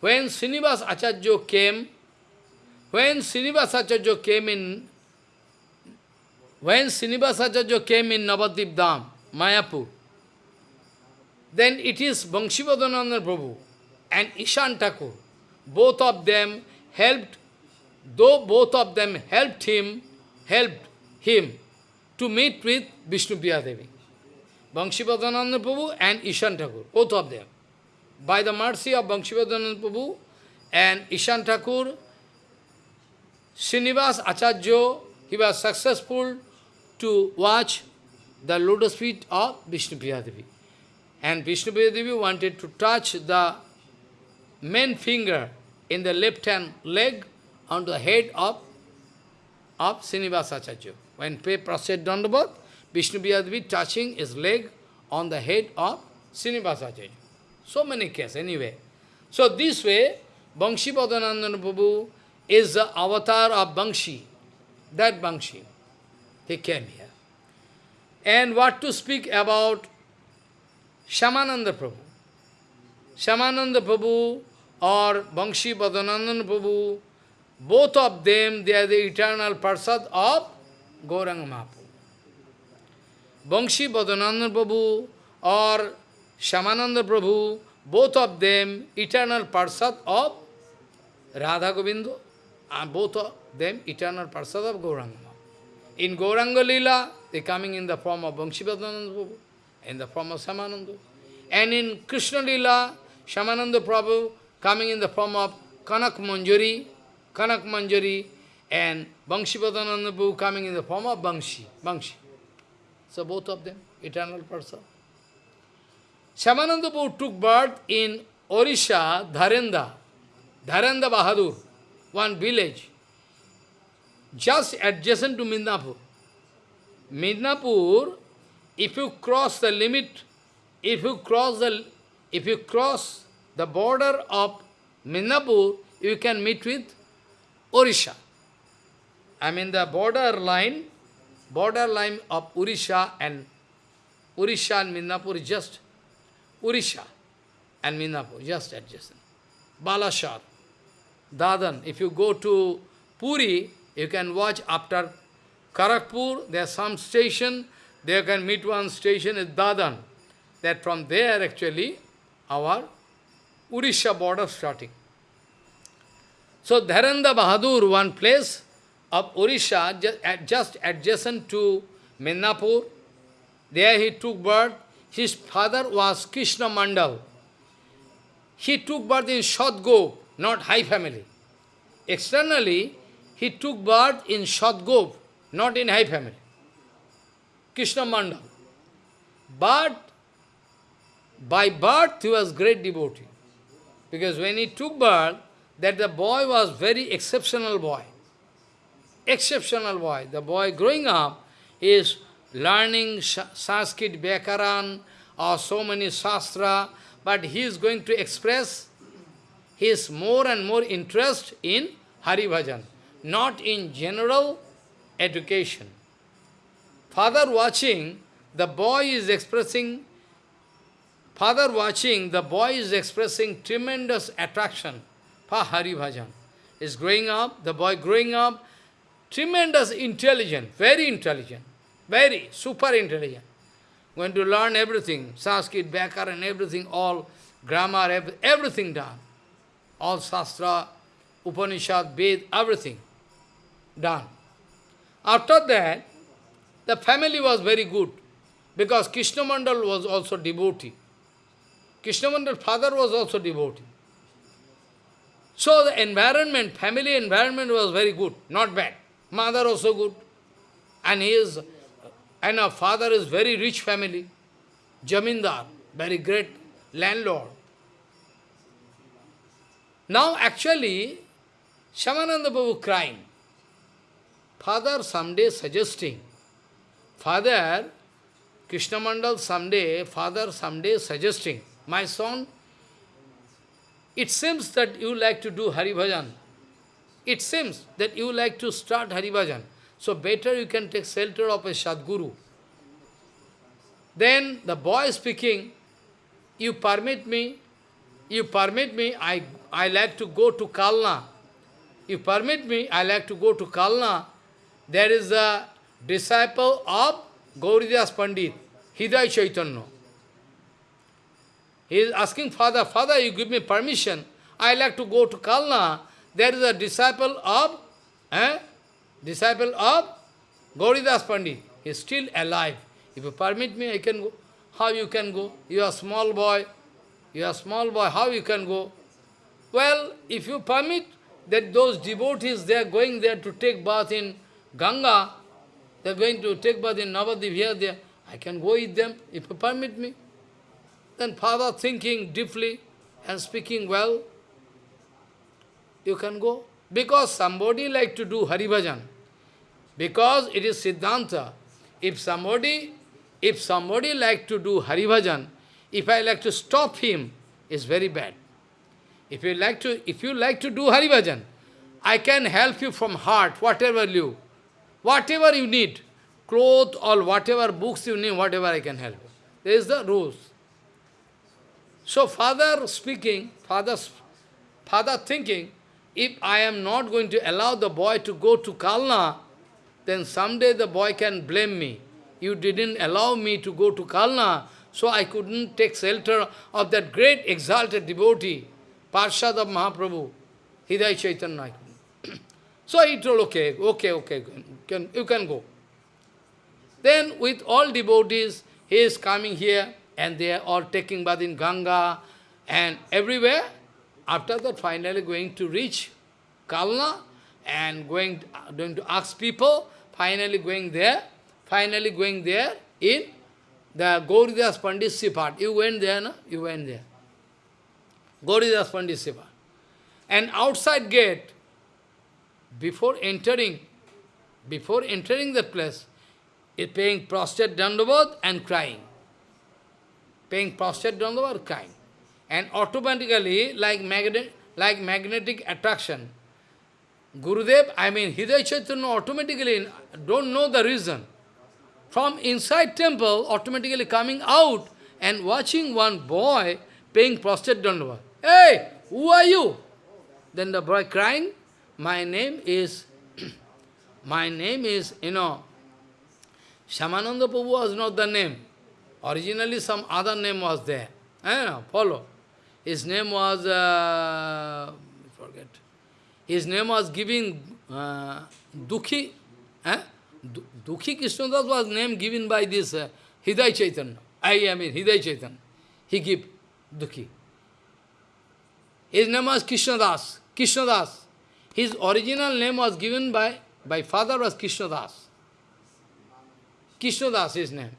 when Srinivas Acharya came, when Srinivas Acharya came in, when Srinivas Acharya came in Navadip Dham, Mayapur, then it is Bangshipadananda Prabhu and Ishan Thakur. Both of them helped, though both of them helped him, helped him to meet with Vishnu Devi. Bangshipadananda Prabhu and Ishan Thakur, both of them. By the mercy of Bangshipadananda Prabhu and Ishan Thakur, Srinivas Acharya, he was successful to watch the lotus feet of Vishnu Devi. And Vishnu Devi wanted to touch the main finger in the left hand leg on the head of, of Srinivas Acharya. When pay prostrate Dandavat, Vishnu Devi touching his leg on the head of Srinivasacharya. So many cases, anyway. So this way, Bangshi Padanandana Prabhu is the avatar of Bangshi, that Bangshi. He came here. And what to speak about Shyamananda Prabhu. Shyamananda Prabhu or Bangshi Padanandana Prabhu, both of them, they are the eternal Parsad of Gauranga Mahaprabhu. Bangshi Padananda Prabhu or Shyamananda Prabhu, both of them eternal Parsad of Radha Govinda, and both of them eternal persons of Gauranga. In Gauranga Lila, they coming in the form of Vangshipadananda Prabhu, in the form of Shyamananda. And in Krishna Lila, Shyamananda Prabhu coming in the form of Kanak Manjari, Kanak Manjari, and Vangshipadananda Prabhu coming in the form of Bangshi, Bangshi. So both of them, eternal person. Shamananda Prabhu took birth in Orisha, Dharenda, Dharenda Bahadur, one village, just adjacent to Midnapur. Midnapur, if you cross the limit, if you cross the, if you cross the border of Midnapur, you can meet with Orisha. I mean the border line, border line of Orisha and Orisha and Midnapur is just Orisha and Midnapur, just adjacent. Balashar, Dadan. If you go to Puri, you can watch after Kharagpur, there is some station, there can meet one station is Dadan. That from there actually our Urisha border starting. So Dharanda Bahadur, one place of Orisha, just, adjacent to Midnapur, there he took birth. His father was Krishna Mandal. He took birth in Shadgop, not high family. Externally, he took birth in Shadgop, not in high family. Krishna Mandal. But by birth he was great devotee. Because when he took birth, that the boy was very exceptional boy. Exceptional boy. The boy growing up is learning Sanskrit, Vyakaran, or so many Shastra, but he is going to express his more and more interest in Hari Bhajan, not in general education. Father watching, the boy is expressing, father watching, the boy is expressing tremendous attraction for Hari Bhajan. Is growing up, the boy growing up, tremendous intelligent, very intelligent, very super intelligent. Going to learn everything, Sanskrit, and everything, all grammar, everything done. All Shastra, Upanishad, Ved, everything done. After that, the family was very good, because Krishna Mandal was also devotee. Krishna Mandal father was also devotee. So the environment, family environment was very good, not bad. Mother also good. And he is, and our father is very rich family. Jamindar, very great landlord. Now actually, Shyamananda Babu crying. Father someday suggesting, Father, Krishna Mandal someday, Father someday suggesting, my son, it seems that you like to do Hari Bhajan. It seems that you like to start Hari Bhajan. So better you can take shelter of a Sadguru. Then the boy speaking, you permit me, you permit me, I, I like to go to Kalna. You permit me, I like to go to Kalna. There is a disciple of Gauridas Pandit, Hriday Chaitanya. He is asking father, father, you give me permission. I like to go to Kalna. There is a disciple of, eh? disciple of Gauridas Pandit. He is still alive. If you permit me, I can go. How you can go? You are small boy. You are small boy. How you can go? Well, if you permit that those devotees, they are going there to take bath in Ganga, they are going to take bath in Navadip here, there. I can go with them if you permit me. Then father thinking deeply and speaking well, you can go. Because somebody like to do Hari Bhajan. Because it is Siddhanta. If somebody, if somebody like to do Hari Bhajan, if I like to stop him, it's very bad. If you like to, if you like to do Hari Bhajan, I can help you from heart, whatever you, whatever you need, cloth or whatever books you need, whatever I can help you. There is the rules. So father speaking, father, father thinking, if I am not going to allow the boy to go to Kalna, then someday the boy can blame me. You didn't allow me to go to Kalna, so I couldn't take shelter of that great exalted devotee, Parshad of Mahaprabhu. Hridaya Chaitanya, (clears throat) so he told, okay, okay, okay, can, you can go. Then with all devotees, he is coming here, and they are all taking bath in Ganga, and everywhere. After that, finally going to reach Kalna, and going, going to ask people, finally going there, finally going there in the Gauridas Pandit Sripat. You went there, no? You went there. Gauridas Pandit Sripat. And outside gate, before entering, before entering the place, is paying prostrate dandavat and crying. Paying prostrate dandavat, crying. And automatically, like magnet, like magnetic attraction, Gurudev, I mean Hridaya Chaitanya automatically don't know the reason. From inside temple, automatically coming out and watching one boy paying prostrate dandavat. Hey, who are you? Then the boy crying, my name is, (clears throat) my name is, you know, Shyamananda Prabhu was not the name. Originally some other name was there. I know, follow. His name was, uh, forget. His name was giving uh, Dukhi. Eh? Dukhi Krishnadas was name given by this uh, Hriday Chaitanya. I, I mean Hriday Chaitanya. He give Dukhi. His name was Krishnadas. Krishnadas. His original name was given by, by father was Krishnadas. Krishnadas his name.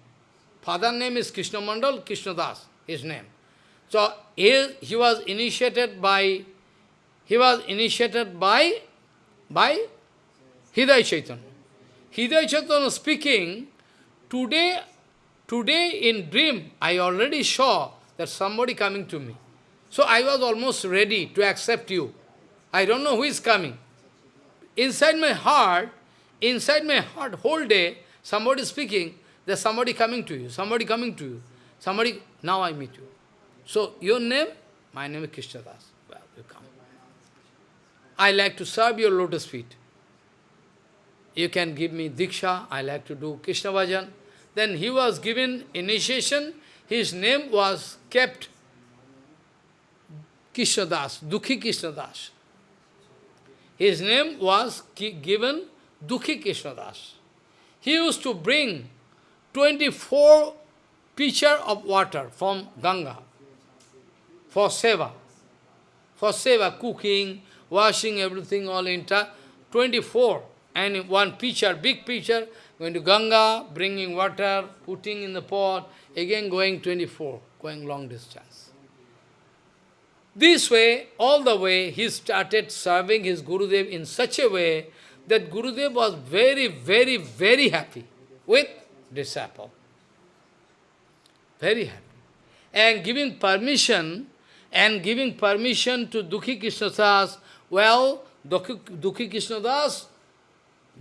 Father name is Krishna Mandal, Krishnadas his name. So he, he was initiated by he was initiated by by Hridaya Chaitanya. Hridaya Chaitanya speaking, today, today in dream, I already saw that somebody coming to me. So I was almost ready to accept you. I don't know who is coming. Inside my heart, inside my heart, whole day, somebody speaking, there's somebody coming to you, somebody coming to you, somebody, now I meet you. So, your name? My name is Krishna Das. Well, you come. I like to serve your lotus feet. You can give me Diksha, I like to do Krishna Bhajan. Then he was given initiation, his name was kept Krishna Das, Dukhi Krishna Das. His name was given Dukhi Krishna Das. He used to bring 24 pitcher of water from Ganga for seva. For seva, cooking, washing, everything all entire, 24. And one pitcher, big pitcher, going to Ganga, bringing water, putting in the pot, again going 24, going long distance. This way, all the way, he started serving his Gurudev in such a way that Gurudev was very, very, very happy with disciple. Very happy. And giving permission, and giving permission to Dukhi Krishnadas, well, Dukhi, Dukhi Krishnadas,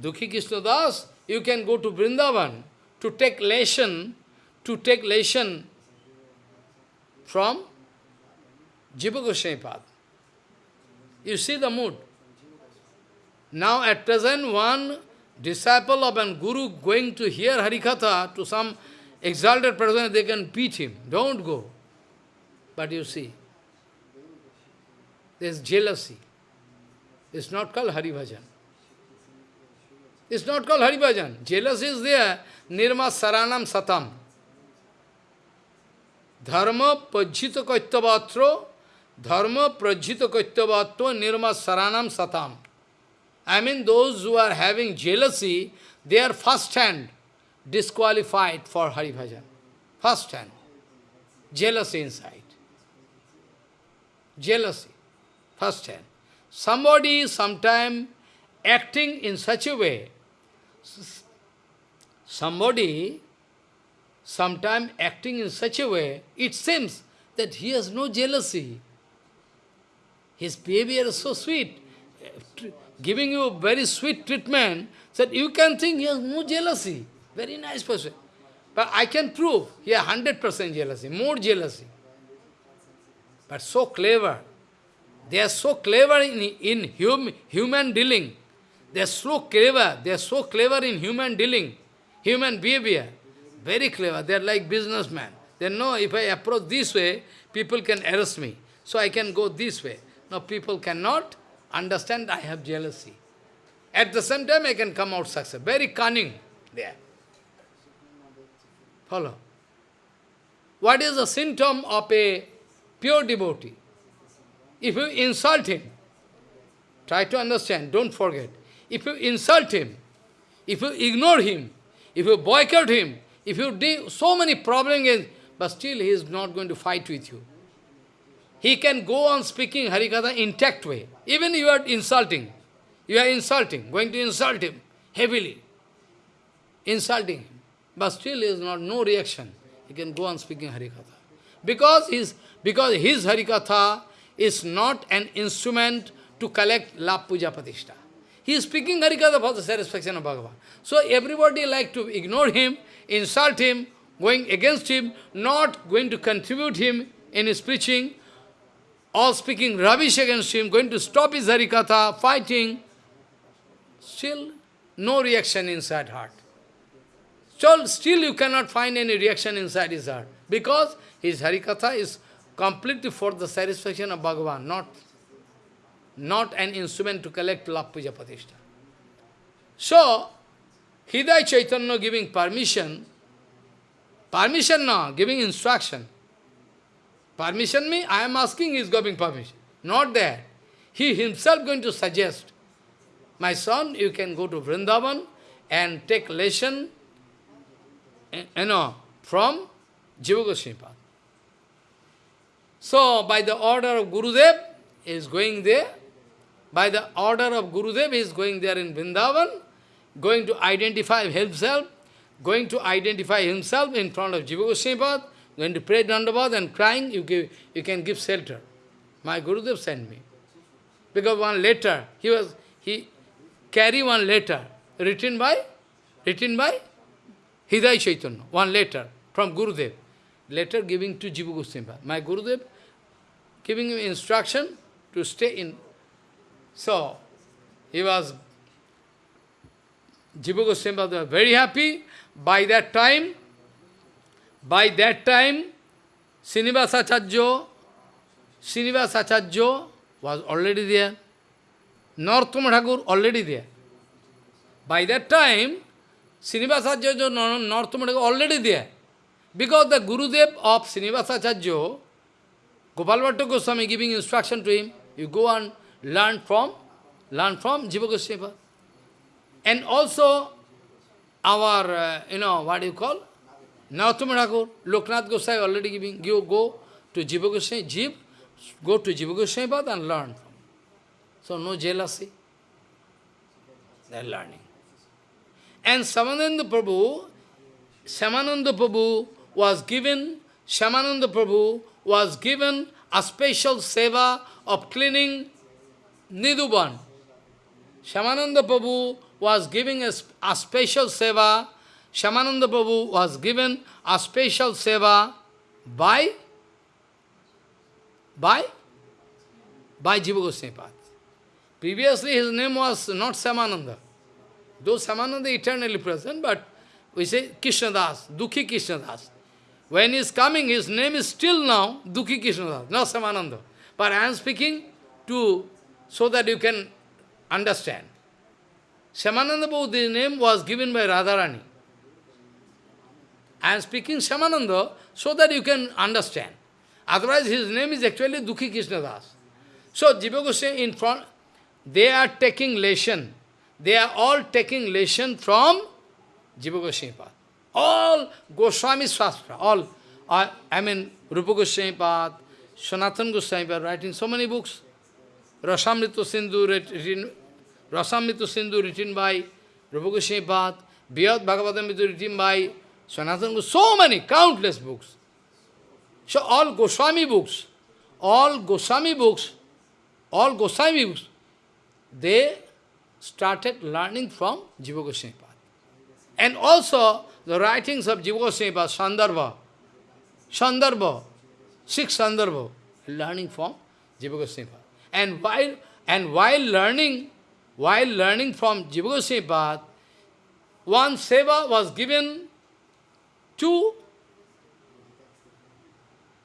Dukhi Krishnadas, you can go to Vrindavan to take lesson, to take lesson from Jiva Goswami You see the mood. Now at present one disciple of an guru going to hear Harikatha to some exalted person, they can beat him. Don't go. But you see, there's jealousy. It's not called Haribhajan. It's not called Haribhajan. Jealousy is there. Nirma Saranam Satam. Dharma Pajjita Kaityavatro Dharma Prajjita Kaityavatva Nirma Saranam Satam. I mean those who are having jealousy, they are first hand disqualified for Haribhajan. First hand. Jealousy inside. Jealousy. First hand. Somebody sometime acting in such a way, somebody sometime acting in such a way, it seems that he has no jealousy. His behavior is so sweet, giving you very sweet treatment, that you can think he has no jealousy. Very nice person. But I can prove he has 100% jealousy, more jealousy. But so clever. They are so clever in, in hum, human dealing. They are so clever. They are so clever in human dealing, human behavior. Very clever. They are like businessmen. They know if I approach this way, people can arrest me. So I can go this way. No, people cannot. understand I have jealousy. At the same time, I can come out success. Very cunning there. Follow. What is the symptom of a pure devotee? If you insult him, try to understand, don't forget. If you insult him, if you ignore him, if you boycott him, if you do so many problems, but still he is not going to fight with you. He can go on speaking Harikatha intact way. Even you are insulting. You are insulting, going to insult him heavily. Insulting him. But still is not no reaction. He can go on speaking Harikatha. Because his, because his Harikatha is not an instrument to collect lap puja patishta. He is speaking Harikatha for the satisfaction of Bhagavan. So everybody like to ignore him, insult him, going against him, not going to contribute him in his preaching, or speaking rubbish against him, going to stop his Harikatha, fighting. Still, no reaction inside heart. Still, still you cannot find any reaction inside his heart. Because his Harikatha is completely for the satisfaction of Bhagavan, not, not an instrument to collect puja patishta. So, Hriday Chaitanya giving permission, permission now, giving instruction. Permission me, I am asking, he is giving permission. Not that. He himself going to suggest, my son, you can go to Vrindavan and take lesson eh, you know, from Jiva Goswami So, by the order of Gurudev, he is going there. By the order of Gurudev, he is going there in Vrindavan, going to identify himself, going to identify himself in front of Jiva Goswami going to pray Dandavad and crying, you, give, you can give shelter. My Gurudev sent me. Because one letter, he was, he carry one letter, written by, written by Hriday Chaitanya, one letter from Gurudev. Letter giving to Jiva Goswami. My Gurudev giving him instruction to stay in. So, he was, Jiva Goswami was very happy. By that time, by that time, Srinivasacharya, Srinivasacharya was already there. Thakur already there. By that time, Srinivasacharya Thakur already there. Because the Gurudev of Srinivasacharya, Gopal Bhatta Goswami giving instruction to him, you go and learn from, learn from Jiva Goswami. And also, our, uh, you know, what do you call? Narottama Thakur, Loknath Goswami already giving, you go to Jiva Goswami, go to Jiva Goswami and learn. So no jealousy. They are learning. And Shyamananda Prabhu, Shyamananda Prabhu was given, Shyamananda Prabhu was given a special seva of cleaning Nidhuvan. Shyamananda Prabhu was giving a, a special seva, Shyamananda Prabhu was given a special seva by, by, by Jiva Goswami Previously his name was not Shyamananda. Though Shyamananda eternally present, but we say Krishnadas, Dukhi Krishnadas. When he is coming, his name is still now Dukhi Krishnadas, not Shyamananda. But I am speaking to, so that you can understand. Shyamananda Bodhi's name was given by Radharani. I am speaking Shyamananda so that you can understand. Otherwise his name is actually Dukhi Krishnadas. So Jiva Goswami in front, they are taking lesson. They are all taking lesson from Jiva Goswami Path. All Goswami Shastra, all, I mean, Rupa Goswami Path, Sanatan Goswami Path, writing so many books. Rasamrita Sindhu written, Rasamrita Sindhu written by Rupa Goswami Path, Bhagavatam written by Sanatan Goswami, so many, countless books. So all Goswami books, all Goswami books, all Goswami books, they started learning from Jiva Goswami And also the writings of Jiva Goswami Sandarbha, Sandarbha, six Sandarbha, learning from Jiva Goswami And while, and while learning, while learning from Jiva Goswami one seva was given to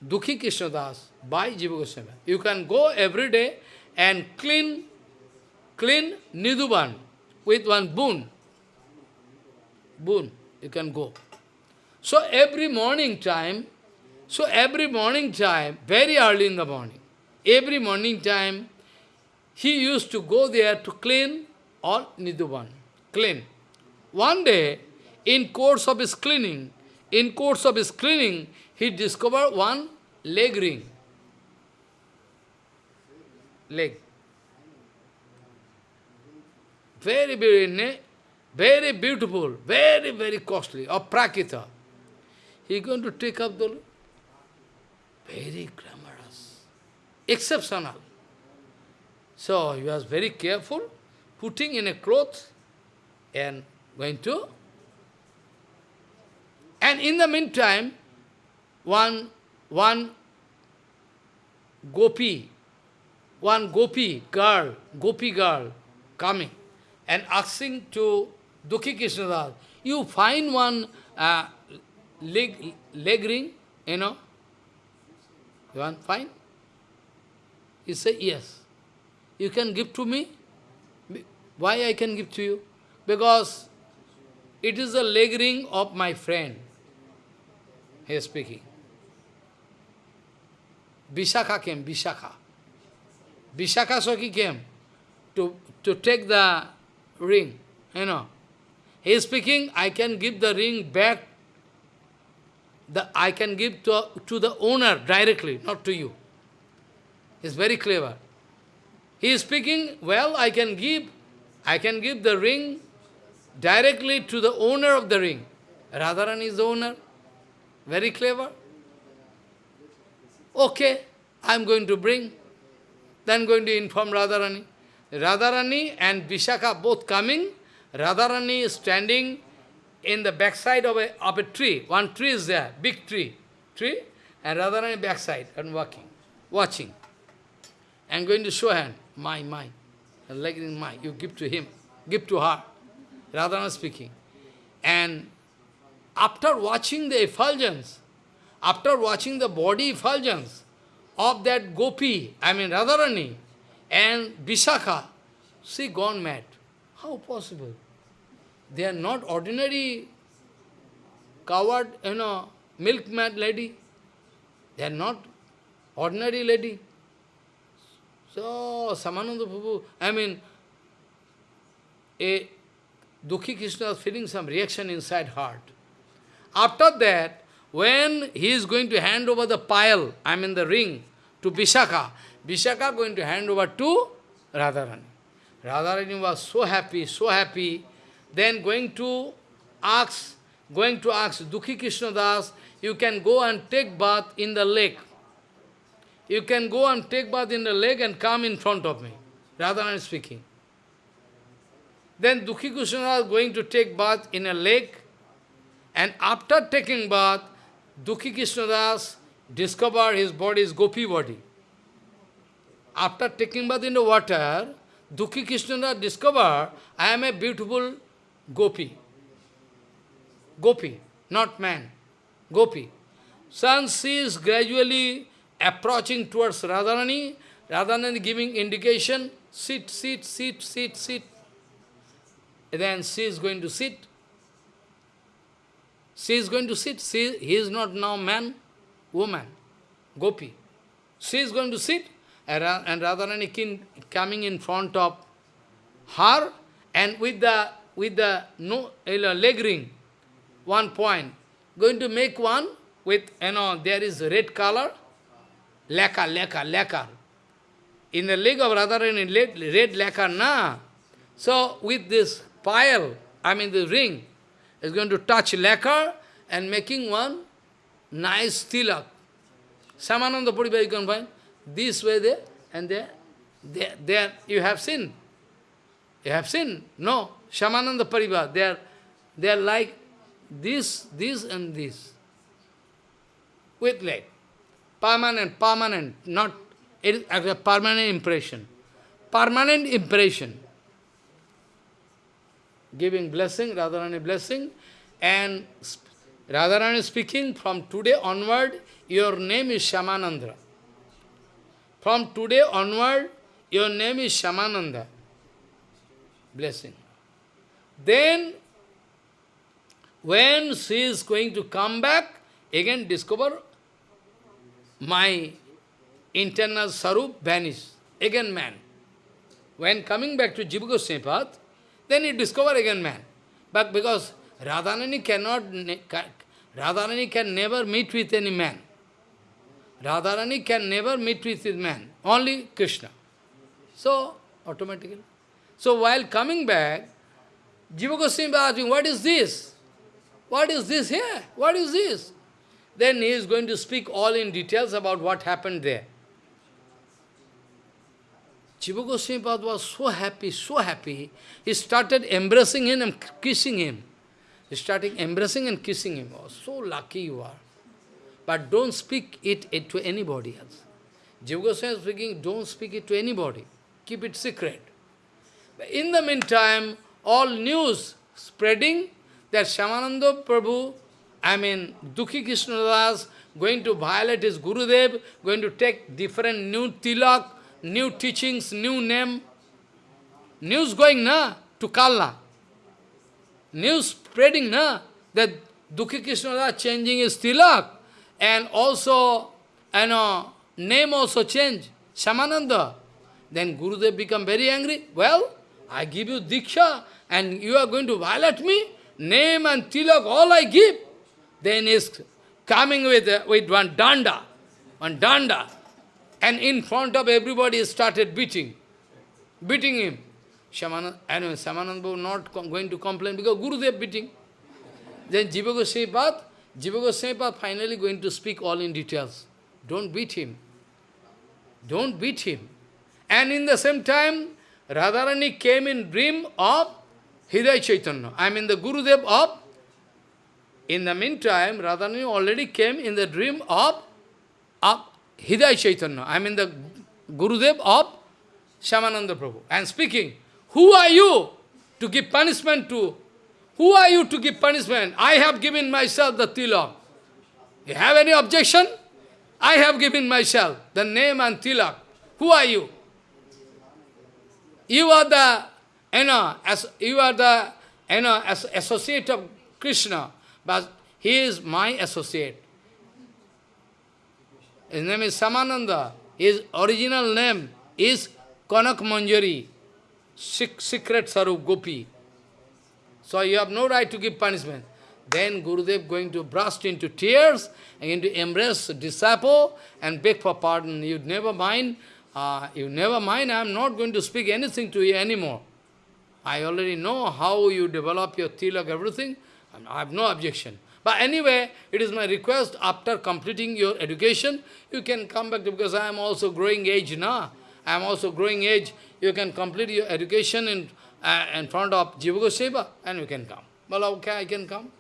Dukhi Krishnadas by Jiva Goswami. You can go every day and clean clean Nidhuvan with one boon. Boon, you can go. So every morning time, so every morning time, very early in the morning, every morning time, he used to go there to clean all Nidhuvan, clean. One day, in course of his cleaning, in course of his he discovered one leg ring. Leg. Very, very, very beautiful, very, very costly, of Prakita. He going to take up the very glamorous, exceptional. So he was very careful, putting in a cloth and going to. And in the meantime, one, one gopi, one gopi girl, gopi girl coming and asking to Dukhi Krishnadas, you find one uh, leg, leg ring, you know, you want fine? He said, yes. You can give to me? Why I can give to you? Because it is the leg ring of my friend. He is speaking. Vishakha came, Vishakha. Vishakha Saki came to, to take the ring, you know. He is speaking, I can give the ring back, the, I can give to, to the owner directly, not to you. He is very clever. He is speaking, well, I can give, I can give the ring directly to the owner of the ring. Radharani is the owner. Very clever. Okay, I am going to bring. Then going to inform Radharani. Radharani and Vishakha both coming. Radharani is standing in the backside of a, of a tree. One tree is there, big tree. Tree, and Radharani backside and walking, watching. And going to show hand, my, my. Like my, you give to him, give to her. Radharani speaking. And after watching the effulgence, after watching the body effulgence of that gopi, I mean Radharani, and Vishakha, she gone mad. How possible? They are not ordinary coward, you know, milk-mad lady. They are not ordinary lady. So, Shyamananda Prabhu, I mean, a Dukhi Krishna is feeling some reaction inside heart. After that, when he is going to hand over the pile, I mean the ring, to Vishakha, Vishakha going to hand over to Radharani. Radharani was so happy, so happy, then going to ask, going to ask Dukhi Krishna Das, you can go and take bath in the lake. You can go and take bath in the lake and come in front of me. Radharani speaking. Then Dukhi Krishna is going to take bath in a lake, and after taking bath, Dukhi Krishnadas discovered his body is gopi body. After taking bath in the water, Dukhi Krishnadas discovered, I am a beautiful gopi. Gopi, not man. Gopi. Since she is gradually approaching towards Radharani, Radharani giving indication, sit, sit, sit, sit, sit. Then she is going to sit. She is going to sit. She, he is not now man, woman, gopi. She is going to sit, and, and Radharani coming in front of her, and with the with the no leg ring, one point, going to make one with, you know, there is red color, lacquer, lacquer, lacquer. In the leg of Radharani, red lacquer, na. So with this pile, I mean the ring, is going to touch lacquer and making one nice tilak. Shyamananda Puriba you can find. This way there and there. There, there you have seen. You have seen? No. Shyamananda Parivar, they are, they are like this, this and this. With leg. Permanent, permanent, not it, a permanent impression. Permanent impression giving blessing, Radharani blessing, and Radharani speaking, from today onward, your name is Shyamananda. From today onward, your name is Shyamananda. blessing. Then, when she is going to come back, again discover my internal sarup vanish. Again man. When coming back to Jiva then he discover again man. But because Radharani cannot, Radharani can never meet with any man. Radharani can never meet with his man, only Krishna. So, automatically. So, while coming back, Jiva Goswami asking, what is this? What is this here? What is this? Then he is going to speak all in details about what happened there. Jiva Goswami was so happy, so happy, he started embracing him and kissing him. He started embracing and kissing him. Oh, so lucky you are. But don't speak it, it to anybody else. Jiva Goswami is speaking, don't speak it to anybody. Keep it secret. But in the meantime, all news spreading that Shyamananda Prabhu, I mean, Dukhi Krishnadas, going to violate his Gurudev, going to take different new tilak, new teachings, new name. News going, na, to Kalna. News spreading, na, that Dukhi Krishnadas changing his tilak. And also, you know, name also change, Shyamananda. Then Gurudev become very angry. Well, I give you Diksha, and you are going to violate me? Name and tilak, all I give. Then is coming with, with one danda, one danda. And in front of everybody started beating, beating him. Shyamanand, anyway, Shyamanand was not going to complain because Gurudev beating. Then Jiva Goswami Path, Jiva Goswami Path finally going to speak all in details. Don't beat him. Don't beat him. And in the same time, Radharani came in dream of Hridaya Chaitanya. I mean the Gurudev of, in the meantime, Radharani already came in the dream of, of Hridaya Chaitanya. I mean the Gurudev of Shyamananda Prabhu. And speaking, who are you to give punishment to? Who are you to give punishment? I have given myself the tilak. You have any objection? I have given myself the name and tilak. Who are you? You are the you know, as you are the you know, as associate of Krishna, but he is my associate. His name is Shyamananda. His original name is Kanak Manjari, secret Sarup Gopi. So you have no right to give punishment. Then Gurudev going to burst into tears and going to embrace disciple and beg for pardon. You never mind, uh, you never mind, I am not going to speak anything to you anymore. I already know how you develop your tilak, everything. I have no objection. But anyway, it is my request, after completing your education, you can come back, because I am also growing age now. I am also growing age. You can complete your education in, uh, in front of Jiva Goswami, and you can come. Well, okay, I can come.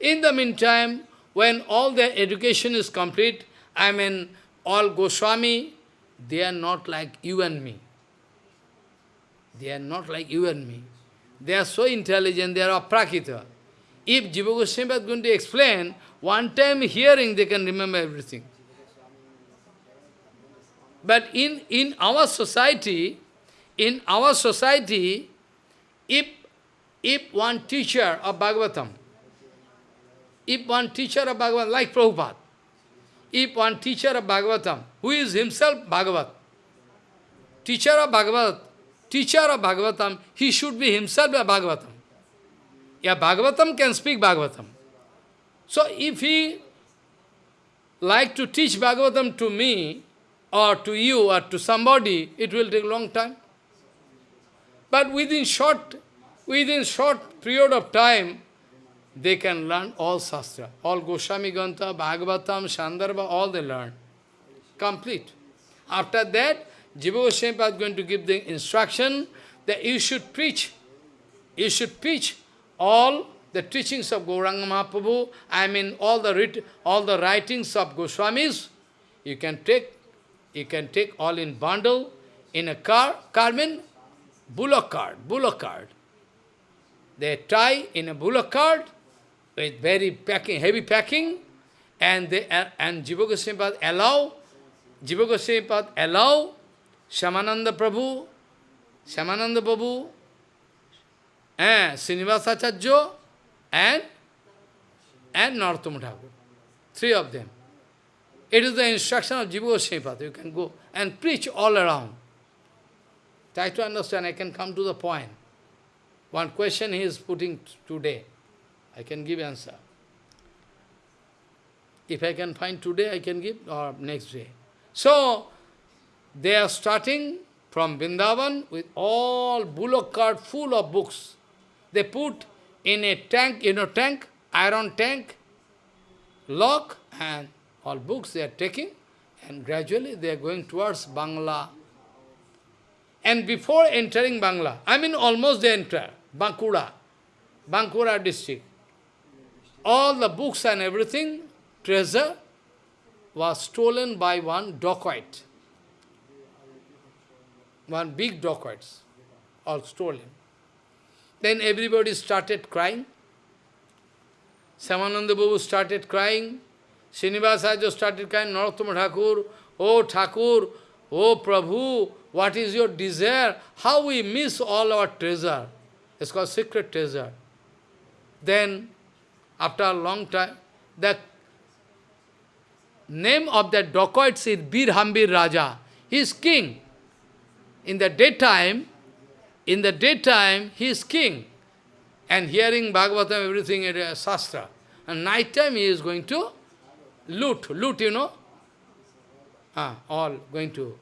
In the meantime, when all their education is complete, I mean, all Goswami, they are not like you and me. They are not like you and me. They are so intelligent, they are aprakita. If Jiva Goswami is going to explain, one time hearing, they can remember everything. But in, in our society, in our society, if, if one teacher of Bhagavatam, if one teacher of Bhagavatam, like Prabhupada, if one teacher of Bhagavatam, who is himself Bhagavat, teacher of Bhagavad, teacher of Bhagavatam, he should be himself a Bhagavatam. Yeah, Bhagavatam can speak Bhagavatam. So if he like to teach Bhagavatam to me, or to you, or to somebody, it will take long time. But within short, within short period of time, they can learn all Shastra. All Goswami Ganta, Bhagavatam, Sandarbha, all they learn. Complete. After that, Jiva Goswami is going to give the instruction that you should preach. You should preach all the teachings of Gauranga Mahaprabhu, I mean all the all the writings of Goswamis, you can take you can take all in bundle in a car, car mean bullock cart, bullock cart. They tie in a bullock cart with very packing, heavy packing, and they and Jiva allow Jiva allow Shyamananda Prabhu, Shyamananda Prabhu, eh, Srinivasacharya and, and Narottama Thakur. Three of them. It is the instruction of Jiva Goswami You can go and preach all around. Try to understand, I can come to the point. One question he is putting today. I can give answer. If I can find today, I can give, or next day. So, they are starting from Vrindavan with all bullock cart full of books. They put in a tank, you know, tank, iron tank, lock, and all books they are taking, and gradually they are going towards Bangla. And before entering Bangla, I mean almost they enter, Bankura, Bankura district. All the books and everything, treasure, was stolen by one dacoit. One big dacoits, all stolen. Then everybody started crying. Shyamananda Babu started crying. Srinivasacharya started crying, Narottama Thakur, Oh Thakur, Oh Prabhu, what is your desire? How we miss all our treasure. It's called secret treasure. Then, after a long time, the name of that dacoit is Bir Hambir Raja. He is king. In the daytime, in the daytime, he is king. And hearing Bhagavatam, everything a Shastra. And night time he is going to loot, loot, you know. Ah, all going to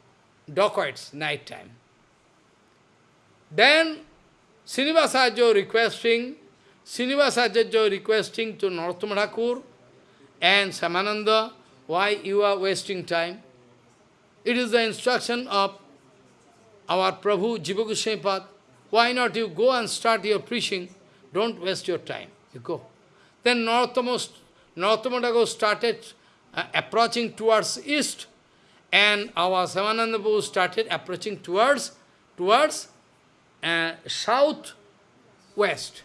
dacoits, night time. Then Srinivasacharya requesting, Srinivasacharya requesting to Thakur and Shyamananda, why you are wasting time? It is the instruction of our Prabhu Jiva Goswami Why not you go and start your preaching? Don't waste your time. You go. Then Narottama, Narottama started uh, approaching towards east, and our Shyamananda started approaching towards, towards uh, south west.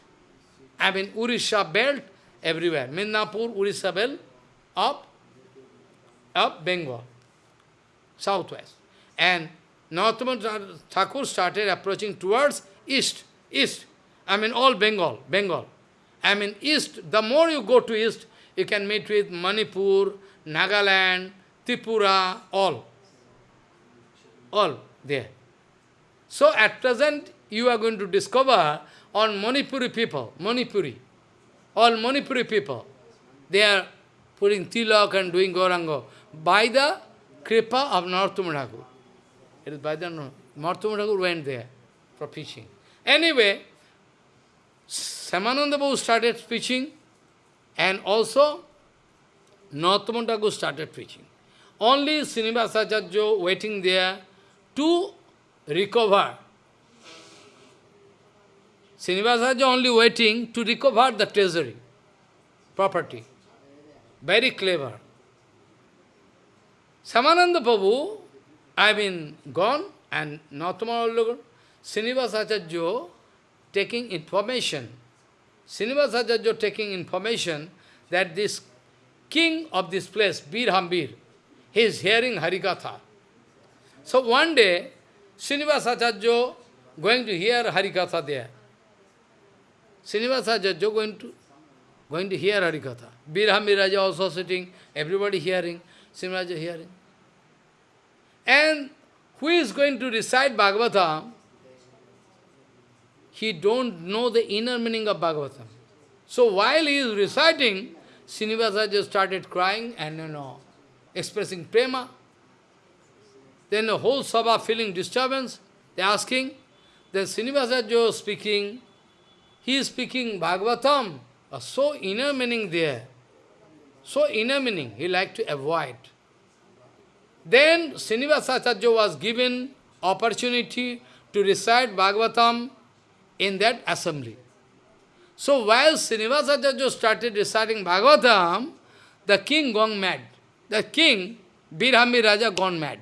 I mean, Urisha belt everywhere. Midnapur, Urisha belt, up, up Bengal, southwest. And Narottama Thakur started approaching towards east, east. I mean, all Bengal, Bengal. I mean, east, the more you go to east, you can meet with Manipur, Nagaland, Tripura, all. All there. So at present, you are going to discover on Manipuri people, Manipuri, all Manipuri people, they are putting tilak and doing Gaurango by the kripa of Narottama Thakur. It is by the Narottama Thakur went there for preaching. Anyway, Shyamananda started preaching and also Narottama Thakur started preaching. Only Srinivasacharya waiting there to recover Srinivasacharya only waiting to recover the treasury, property. Very clever. Shyamananda I mean, gone, and Narottama Srinivasacharya taking information, Srinivasacharya taking information that this king of this place, Bir Hambir, he is hearing Harikatha. So one day, Srinivasacharya going to hear Harikatha there. Srinivasacharya going to going to hear Harikatha. Birhambir Raja also sitting, everybody hearing, Srinivasacharya hearing. And who is going to recite Bhagavatam? He don't know the inner meaning of Bhagavatam. So while he is reciting, Srinivasacharya started crying and you know, expressing prema. Then the whole sabha feeling disturbance, they asking. Then Srinivasacharya speaking, he is speaking Bhagavatam, so inner meaning there. So inner meaning, he like to avoid. Then Srinivasacharya was given opportunity to recite Bhagavatam in that assembly. So while Srinivasacharya started reciting Bhagavatam, the king gone mad. The king, Birhambir Raja, gone mad.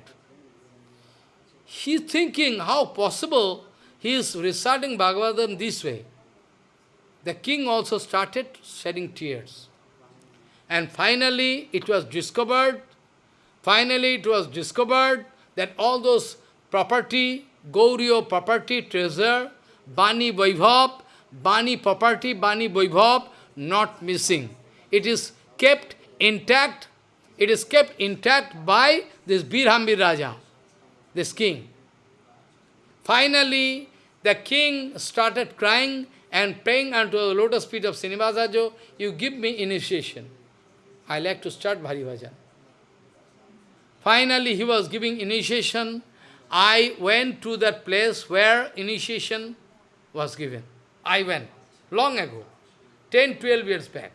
He thinking how possible he is reciting Bhagavatam this way. The king also started shedding tears. And finally, it was discovered, finally it was discovered that all those property, Gauriya property, treasure, Bani Vaibhav, Bani property, Bani Vaibhav, not missing. It is kept intact, it is kept intact by this Birhambir Raja, this king. Finally, the king started crying and praying unto the lotus feet of Srinivasajo, you give me initiation. I like to start Bhari Bhajan. Finally, he was giving initiation. I went to that place where initiation was given. I went, long ago, 10, 12 years back.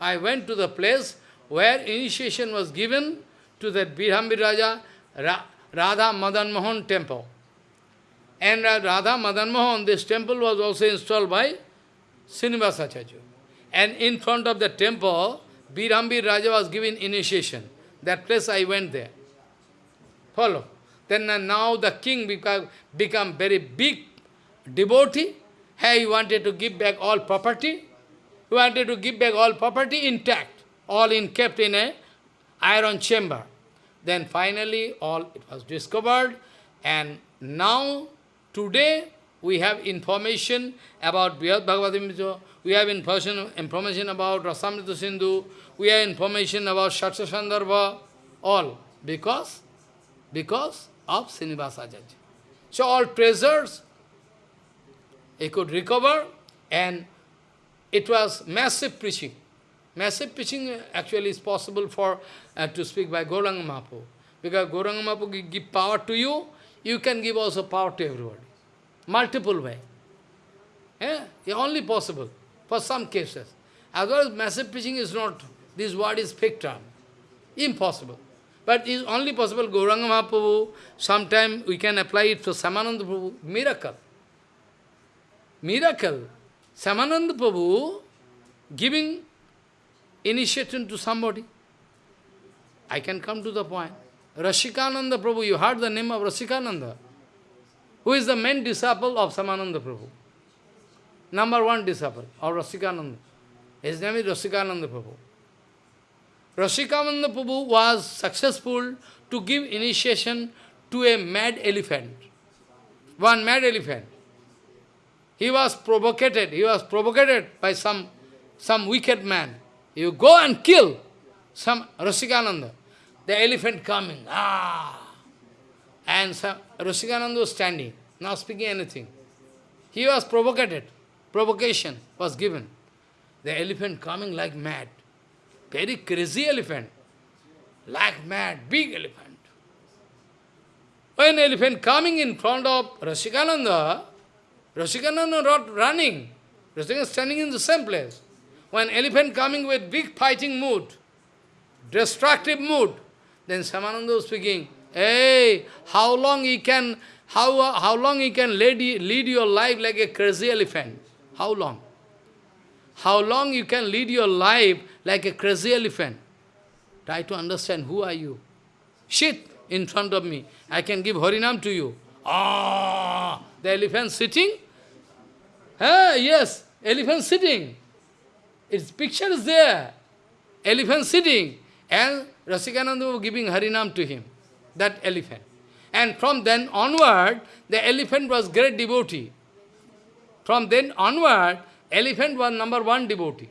I went to the place where initiation was given to that Birhambir Raja Ra Radha Madan Mohan temple. And Radha Madan Mohan, this temple was also installed by Srinivasacharya. And in front of the temple, Birhambir Raja was given initiation. That place I went there. Follow. Then uh, now the king become, become very big devotee. Hey, he wanted to give back all property. He wanted to give back all property intact, all in kept in a iron chamber. Then finally all it was discovered and now today we have information about Bhagavad we have information, information about Rasamrita Sindhu, we have information about Shaksha all because, because of Srinivasa Acharya. So all treasures he could recover and it was massive preaching. Massive preaching actually is possible for uh, to speak by Gauranga Mahaprabhu. Because Gauranga Mahaprabhu give power to you, you can give also power to everybody. Multiple way. Yeah? Only possible for some cases. Otherwise, massive preaching is not, this word is fake term. Impossible. But it is only possible, Gauranga Mahaprabhu, sometime we can apply it for Shyamananda Prabhu, miracle. Miracle. Shyamananda Prabhu giving initiation to somebody. I can come to the point. Rasikananda Prabhu, you heard the name of Rasikananda? Who is the main disciple of Shyamananda Prabhu? Number one disciple of Rasikananda. His name is Rasikananda Prabhu. Rasikananda Prabhu was successful to give initiation to a mad elephant. One mad elephant. He was provoked, he was provoked by some, some wicked man. You go and kill some Rasikananda. The elephant coming, ah! And some, Rasikananda was standing, not speaking anything. He was provoked, provocation was given. The elephant coming like mad. Very crazy elephant. Like mad, big elephant. When elephant coming in front of Rasikananda, Rasikananda not running. Rasikananda standing in the same place. When elephant coming with big fighting mood, destructive mood, then Shyamananda speaking, Hey, how long he can, how, how long he can lead, lead your life like a crazy elephant? How long? How long you can lead your life like a crazy elephant? Try to understand who are you. Sit in front of me. I can give Harinam to you. Ah, the elephant sitting? Yes, elephant sitting. Its picture is there. Elephant sitting. And Rasikananda giving Harinam to him that elephant. And from then onward, the elephant was great devotee. From then onward, elephant was number one devotee.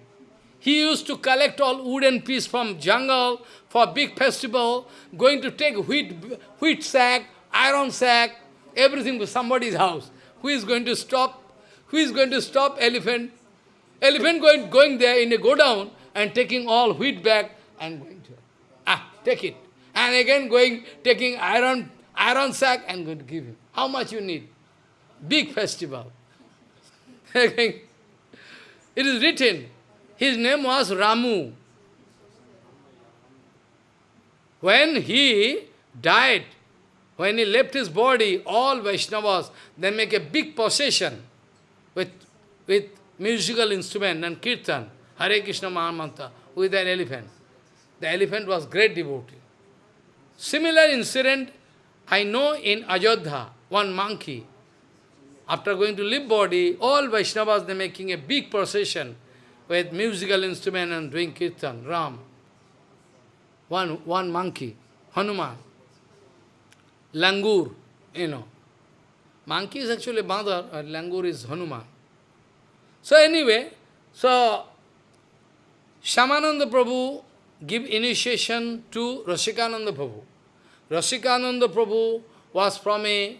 He used to collect all wooden piece from jungle for big festival, going to take wheat, wheat sack, iron sack, everything to somebody's house. Who is going to stop? Who is going to stop elephant? Elephant going, going there in a go down and taking all wheat back and going to, ah, take it and again going, taking iron, iron sack and going to give him. How much you need? Big festival. (laughs) it is written, his name was Ramu. When he died, when he left his body, all Vaishnavas, they make a big procession with, with musical instrument and kirtan, Hare Krishna Mahamantra, with an elephant. The elephant was great devotee. Similar incident I know in Ajodha, one monkey. After going to live body, all Vaishnavas, they making a big procession with musical instrument and doing kirtan, Ram. One, one monkey, Hanuman. Langur, you know. Monkey is actually mother, uh, Langur is Hanuman. So anyway, so Shyamananda Prabhu give initiation to Rasikananda Prabhu. Rasikananda Prabhu was from a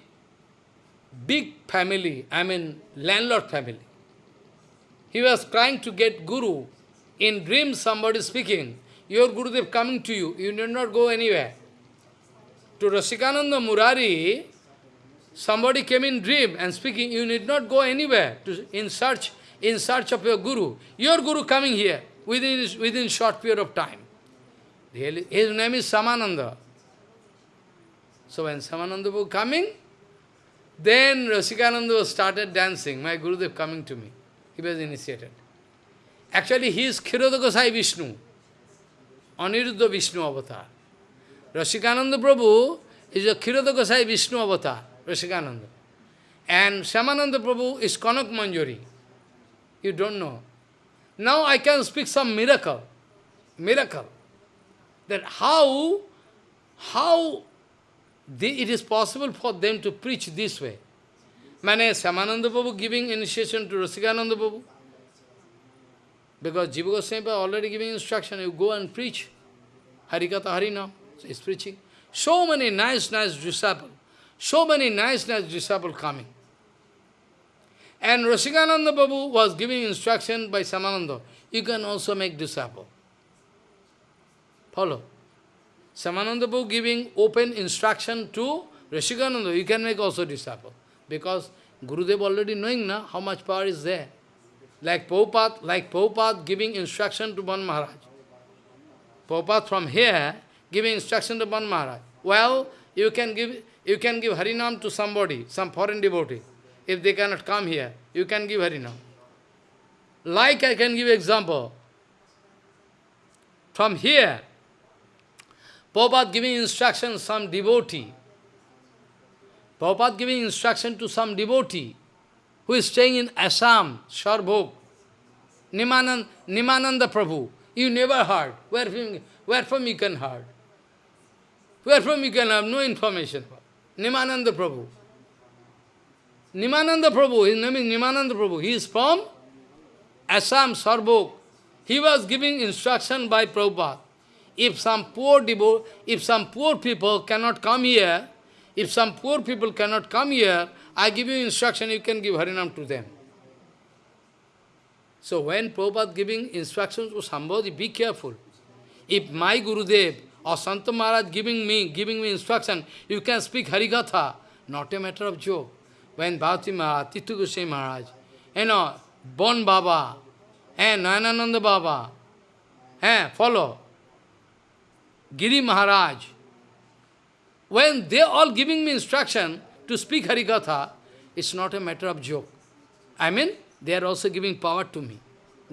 big family, I mean landlord family. He was trying to get Guru. In dream somebody speaking, your Gurudev coming to you, you need not go anywhere. To Rasikananda Murari, somebody came in dream and speaking, you need not go anywhere to, in search in search of your Guru. Your Guru coming here within, within short period of time. His name is Shyamananda. So when Shyamananda was coming, then Rasikananda started dancing. My Gurudev coming to me. He was initiated. Actually, he is Kshirodakashayi Vishnu, Aniruddha Vishnu avatar. Rasikananda Prabhu is a Kshirodakashayi Vishnu avatar, Rasikananda. And Shyamananda Prabhu is Kanak Manjari. You don't know. Now I can speak some miracle. Miracle. That how, how they, it is possible for them to preach this way. Mane Shyamananda Prabhu giving initiation to Rasikananda Prabhu. Because Jiva Goswami already giving instruction, you go and preach. Harikatha Harinam. So preaching. So many nice, nice disciples. So many nice, nice disciples coming. And Rasikananda Babu was giving instruction by Shyamananda. You can also make disciple. Follow. Shyamananda Babu giving open instruction to Rasikananda. You can make also disciple. Because Gurudev already knowing na, how much power is there. Like Prabhupada, like Prabhupada giving instruction to Ban Maharaj. Prabhupada from here giving instruction to Ban Maharaj. Well, you can give you can give Harinam to somebody, some foreign devotee. If they cannot come here, you can give Harinam. Like I can give example. From here, Prabhupada giving instruction some devotee. Prabhupada giving instruction to some devotee who is staying in Assam, Sarbhog, Nimanand, Nimananda Prabhu. You never heard. Where from, where from you can heard? Where from you can have no information. Nimananda Prabhu. Nimananda Prabhu, his name is Nimananda Prabhu. He is from Assam, Sarbhog. He was giving instruction by Prabhupada. If some poor devo if some poor people cannot come here, if some poor people cannot come here, I give you instruction, you can give Harinam to them. So when Prabhupada giving instructions to somebody, be careful. If my Gurudev or Santa Maharaj giving me, giving me instruction, you can speak Harikatha, not a matter of joke when Bhakti Maharaj, Titu Goswami Maharaj, you know, Bon Baba, and Nayanananda Baba, eh, follow, Giri Maharaj, when they all giving me instruction to speak Harikatha, it's not a matter of joke. I mean, they are also giving power to me.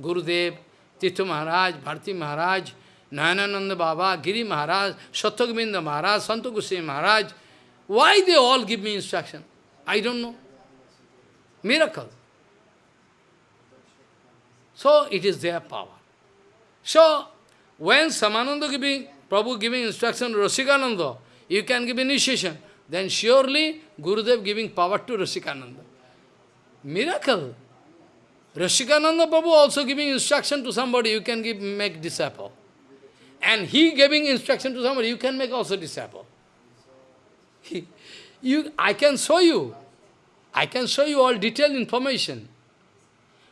Gurudev, Tithu Maharaj, Bharti Maharaj, Nayanananda Baba, Giri Maharaj, Sattvagovinda Maharaj, Santa Goswami Maharaj. Why they all give me instruction? I don't know. Miracle. So it is their power. So when Shyamananda giving, Prabhu giving instruction to Rasikananda, you can give initiation, then surely Gurudev giving power to Rasikananda. Miracle. Rasikananda Prabhu also giving instruction to somebody, you can give make disciple. And he giving instruction to somebody, you can make also disciple. You, I can show you. I can show you all detailed information.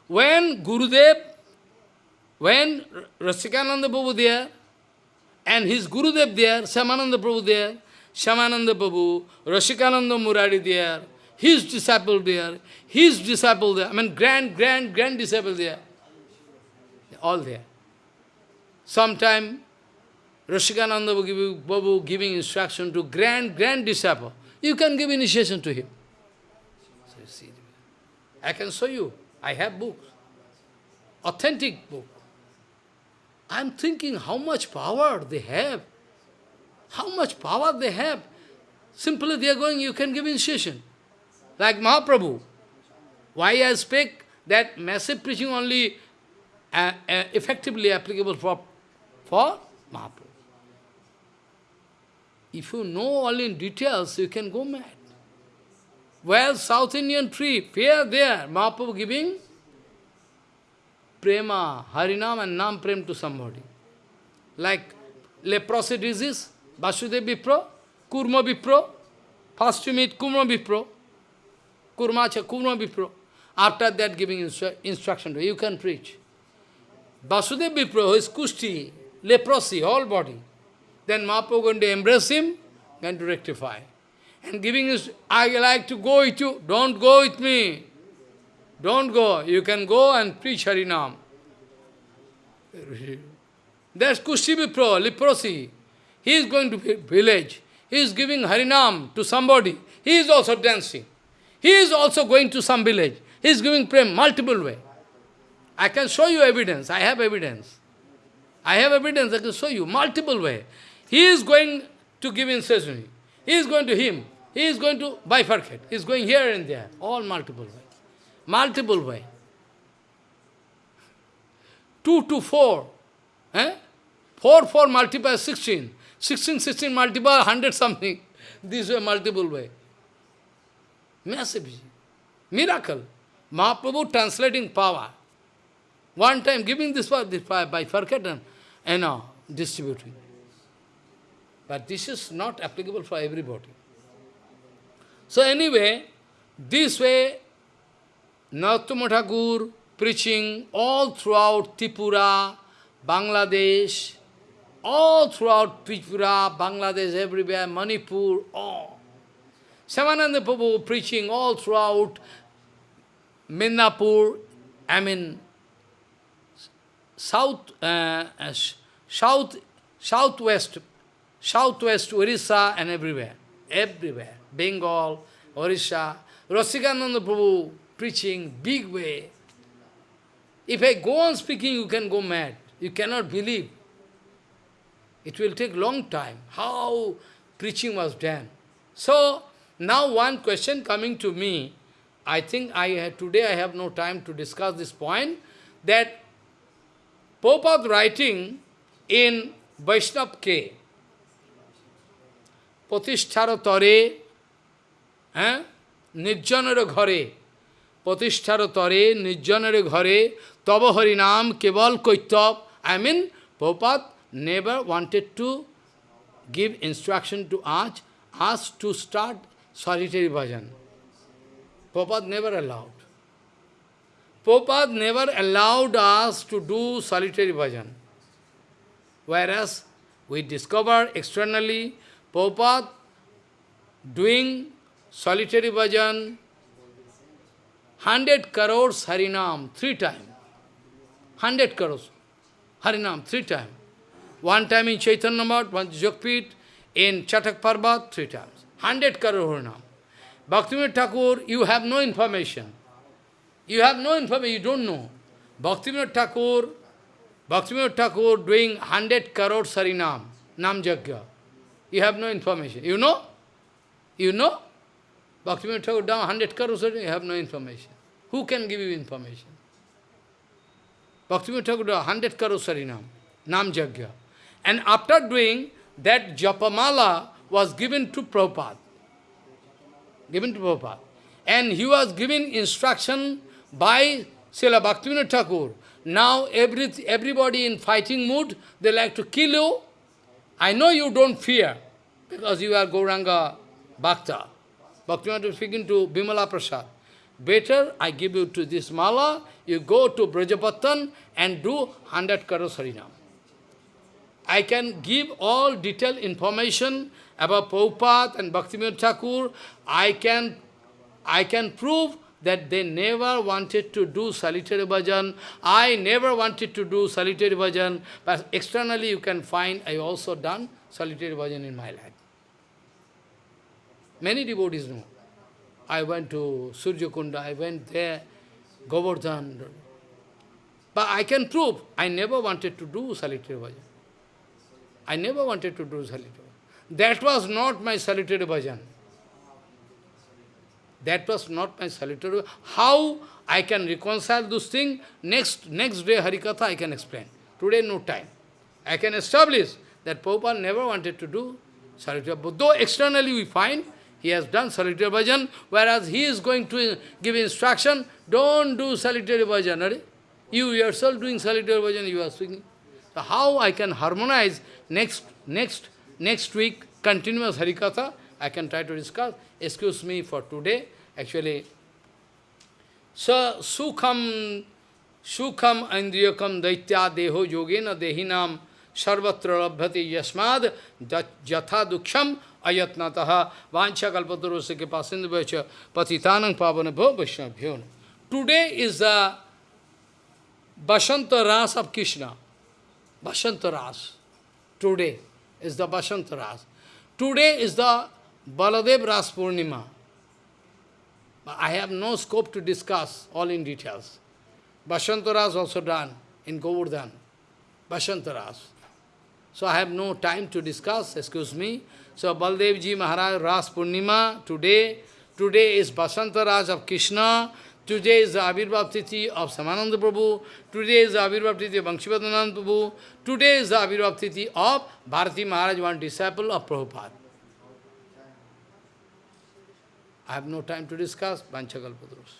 When Gurudev, when Rasikananda Prabhu there, and his Gurudev there, Shyamananda Prabhu there, Shyamananda Prabhu, Rasikananda Murari there, his disciple there, his disciple there, I mean grand, grand, grand disciple there, all there. Sometime Rasikananda Prabhu giving instruction to grand, grand disciple. You can give initiation to him. So you see, I can show you. I have books, authentic book. I'm thinking how much power they have. How much power they have. Simply they are going, you can give initiation. Like Mahaprabhu. Why I speak that massive preaching only uh, uh, effectively applicable for, for Mahaprabhu. If you know all in details, you can go mad. Well, South Indian tree, here, there, Mahaprabhu giving prema, Harinam and Nam prem to somebody. Like leprosy disease, Vasudev Vipro, Kurma Vipro, first you meet Kurma Vipro, Kurmacha, Kurma Vipro. After that giving instru instruction to you, you can preach. Vasudev Vipro is Kushti, leprosy, all body. Then Mahaprabhu going to embrace him, going to rectify. And giving his, I like to go with you, don't go with me. Don't go. You can go and preach Harinam. That's Kushi Vipro, leprosy. He is going to village. He is giving Harinam to somebody. He is also dancing. He is also going to some village. He is giving prem multiple way. I can show you evidence. I have evidence. I have evidence I can show you multiple way. He is going to give incessantly. He is going to him. He is going to bifurcate. He is going here and there. All multiple way. Multiple way. 2 to 4. Eh? 4, 4 multiply 16. 16, 16 multiply 100 something. (laughs) This way multiple way. Massive. Miracle. Mahaprabhu translating power. One time giving this power, this power by forgotten, and now distributing. But this is not applicable for everybody. So anyway, this way, Narottama Thakur preaching all throughout Tripura, Bangladesh, all throughout Tripura, Bangladesh, everywhere, Manipur, all. Shyamananda Prabhu preaching all throughout Midnapur, I mean, south, uh, uh, south, southwest, southwest Orissa and everywhere, everywhere, Bengal, Orissa, Rasikananda Prabhu preaching big way. If I go on speaking, you can go mad. You cannot believe. It will take long time. How preaching was done. So, now one question coming to me, I think I have, today I have no time to discuss this point, that Prabhupada writing in Vaishnav Ke, প্রতিষ্ঠার তরে হ্যাঁ? নির্জনের ঘরে, প্রতিষ্ঠার তরে, নির্জনের ঘরে, তব নাম কেবল Kaitabha. I mean Prabhupada never wanted to give instruction to us us to start solitary bhajan Prabhupada never allowed Prabhupada never allowed us to do solitary bhajan whereas we discover Prabhupada doing solitary bhajan, 100 crores Harinam, three times. 100 crores Harinam, three times. One time in Chaitanya Math, one Jogpit, in Chatak Parbat, three times. 100 crore Harinam. Bhaktivinoda Thakur, you have no information. You have no information, you don't know. Bhaktivinoda Thakur, Bhaktivinoda Thakur doing 100 crore Harinam, Nam Jagya. You have no information. You know? You know? Bhaktivinoda Thakur down 100 crores, you have no information. Who can give you information? Bhaktivinoda Thakur down 100 crores Harinam, Nam Jagya. And after doing that Japamala was given to Prabhupada. Given to Prabhupada. And he was given instruction by Srila Bhaktivinoda Thakur. Now every, everybody in fighting mood, they like to kill you, I know you don't fear, because you are Gauranga Bhakta. Bhaktivinoda is speaking to Bimala Prasad. Better I give you to this mala, you go to Brajapatan and do 100 karos harinam. I can give all detailed information about Prabhupada and Bhaktivinoda Thakur. I can, I can prove that they never wanted to do solitary bhajan. I never wanted to do solitary bhajan, but externally you can find I also done solitary bhajan in my life. Many devotees know. I went to Surya Kunda, I went there, Govardhan. But I can prove, I never wanted to do solitary bhajan. I never wanted to do solitary bhajan. That was not my solitary bhajan. That was not my solitary. How I can reconcile those things, next, next day Harikatha I can explain. Today no time. I can establish that Prabhupada never wanted to do solitary bhajan. Though externally we find he has done solitary bhajan, whereas he is going to give instruction, don't do solitary bhajan. You yourself doing solitary bhajan, you are speaking. So how I can harmonize next, next, next week, continuous Harikatha, I can try to discuss. Excuse me for today. Actually, so sukham, sukham andriyakam daitya deho yogena dehinam sarvatra labhyati yasmad jatha duksham ayatnataha vancha kalpatarosya pasindu patitanang pavana bho vaishnabhyo. Today is the Basanta Ras of Krishna. Basanta Ras. Today is the Basanta Ras. Today is the Baladev Ras Purnima. I have no scope to discuss all in details. Basanta Ras also done in Govardhan. Basanta Ras. So I have no time to discuss, excuse me. So Baldevji Maharaj Ras Purnima, today, today is Basanta Ras of Krishna, today is the Tithi of Shyamananda Prabhu, today is the Tithi of Banshivadanand Prabhu, today is the Tithi of Bharati Maharaj, one disciple of Prabhupada. I have no time to discuss Panchakalpadros.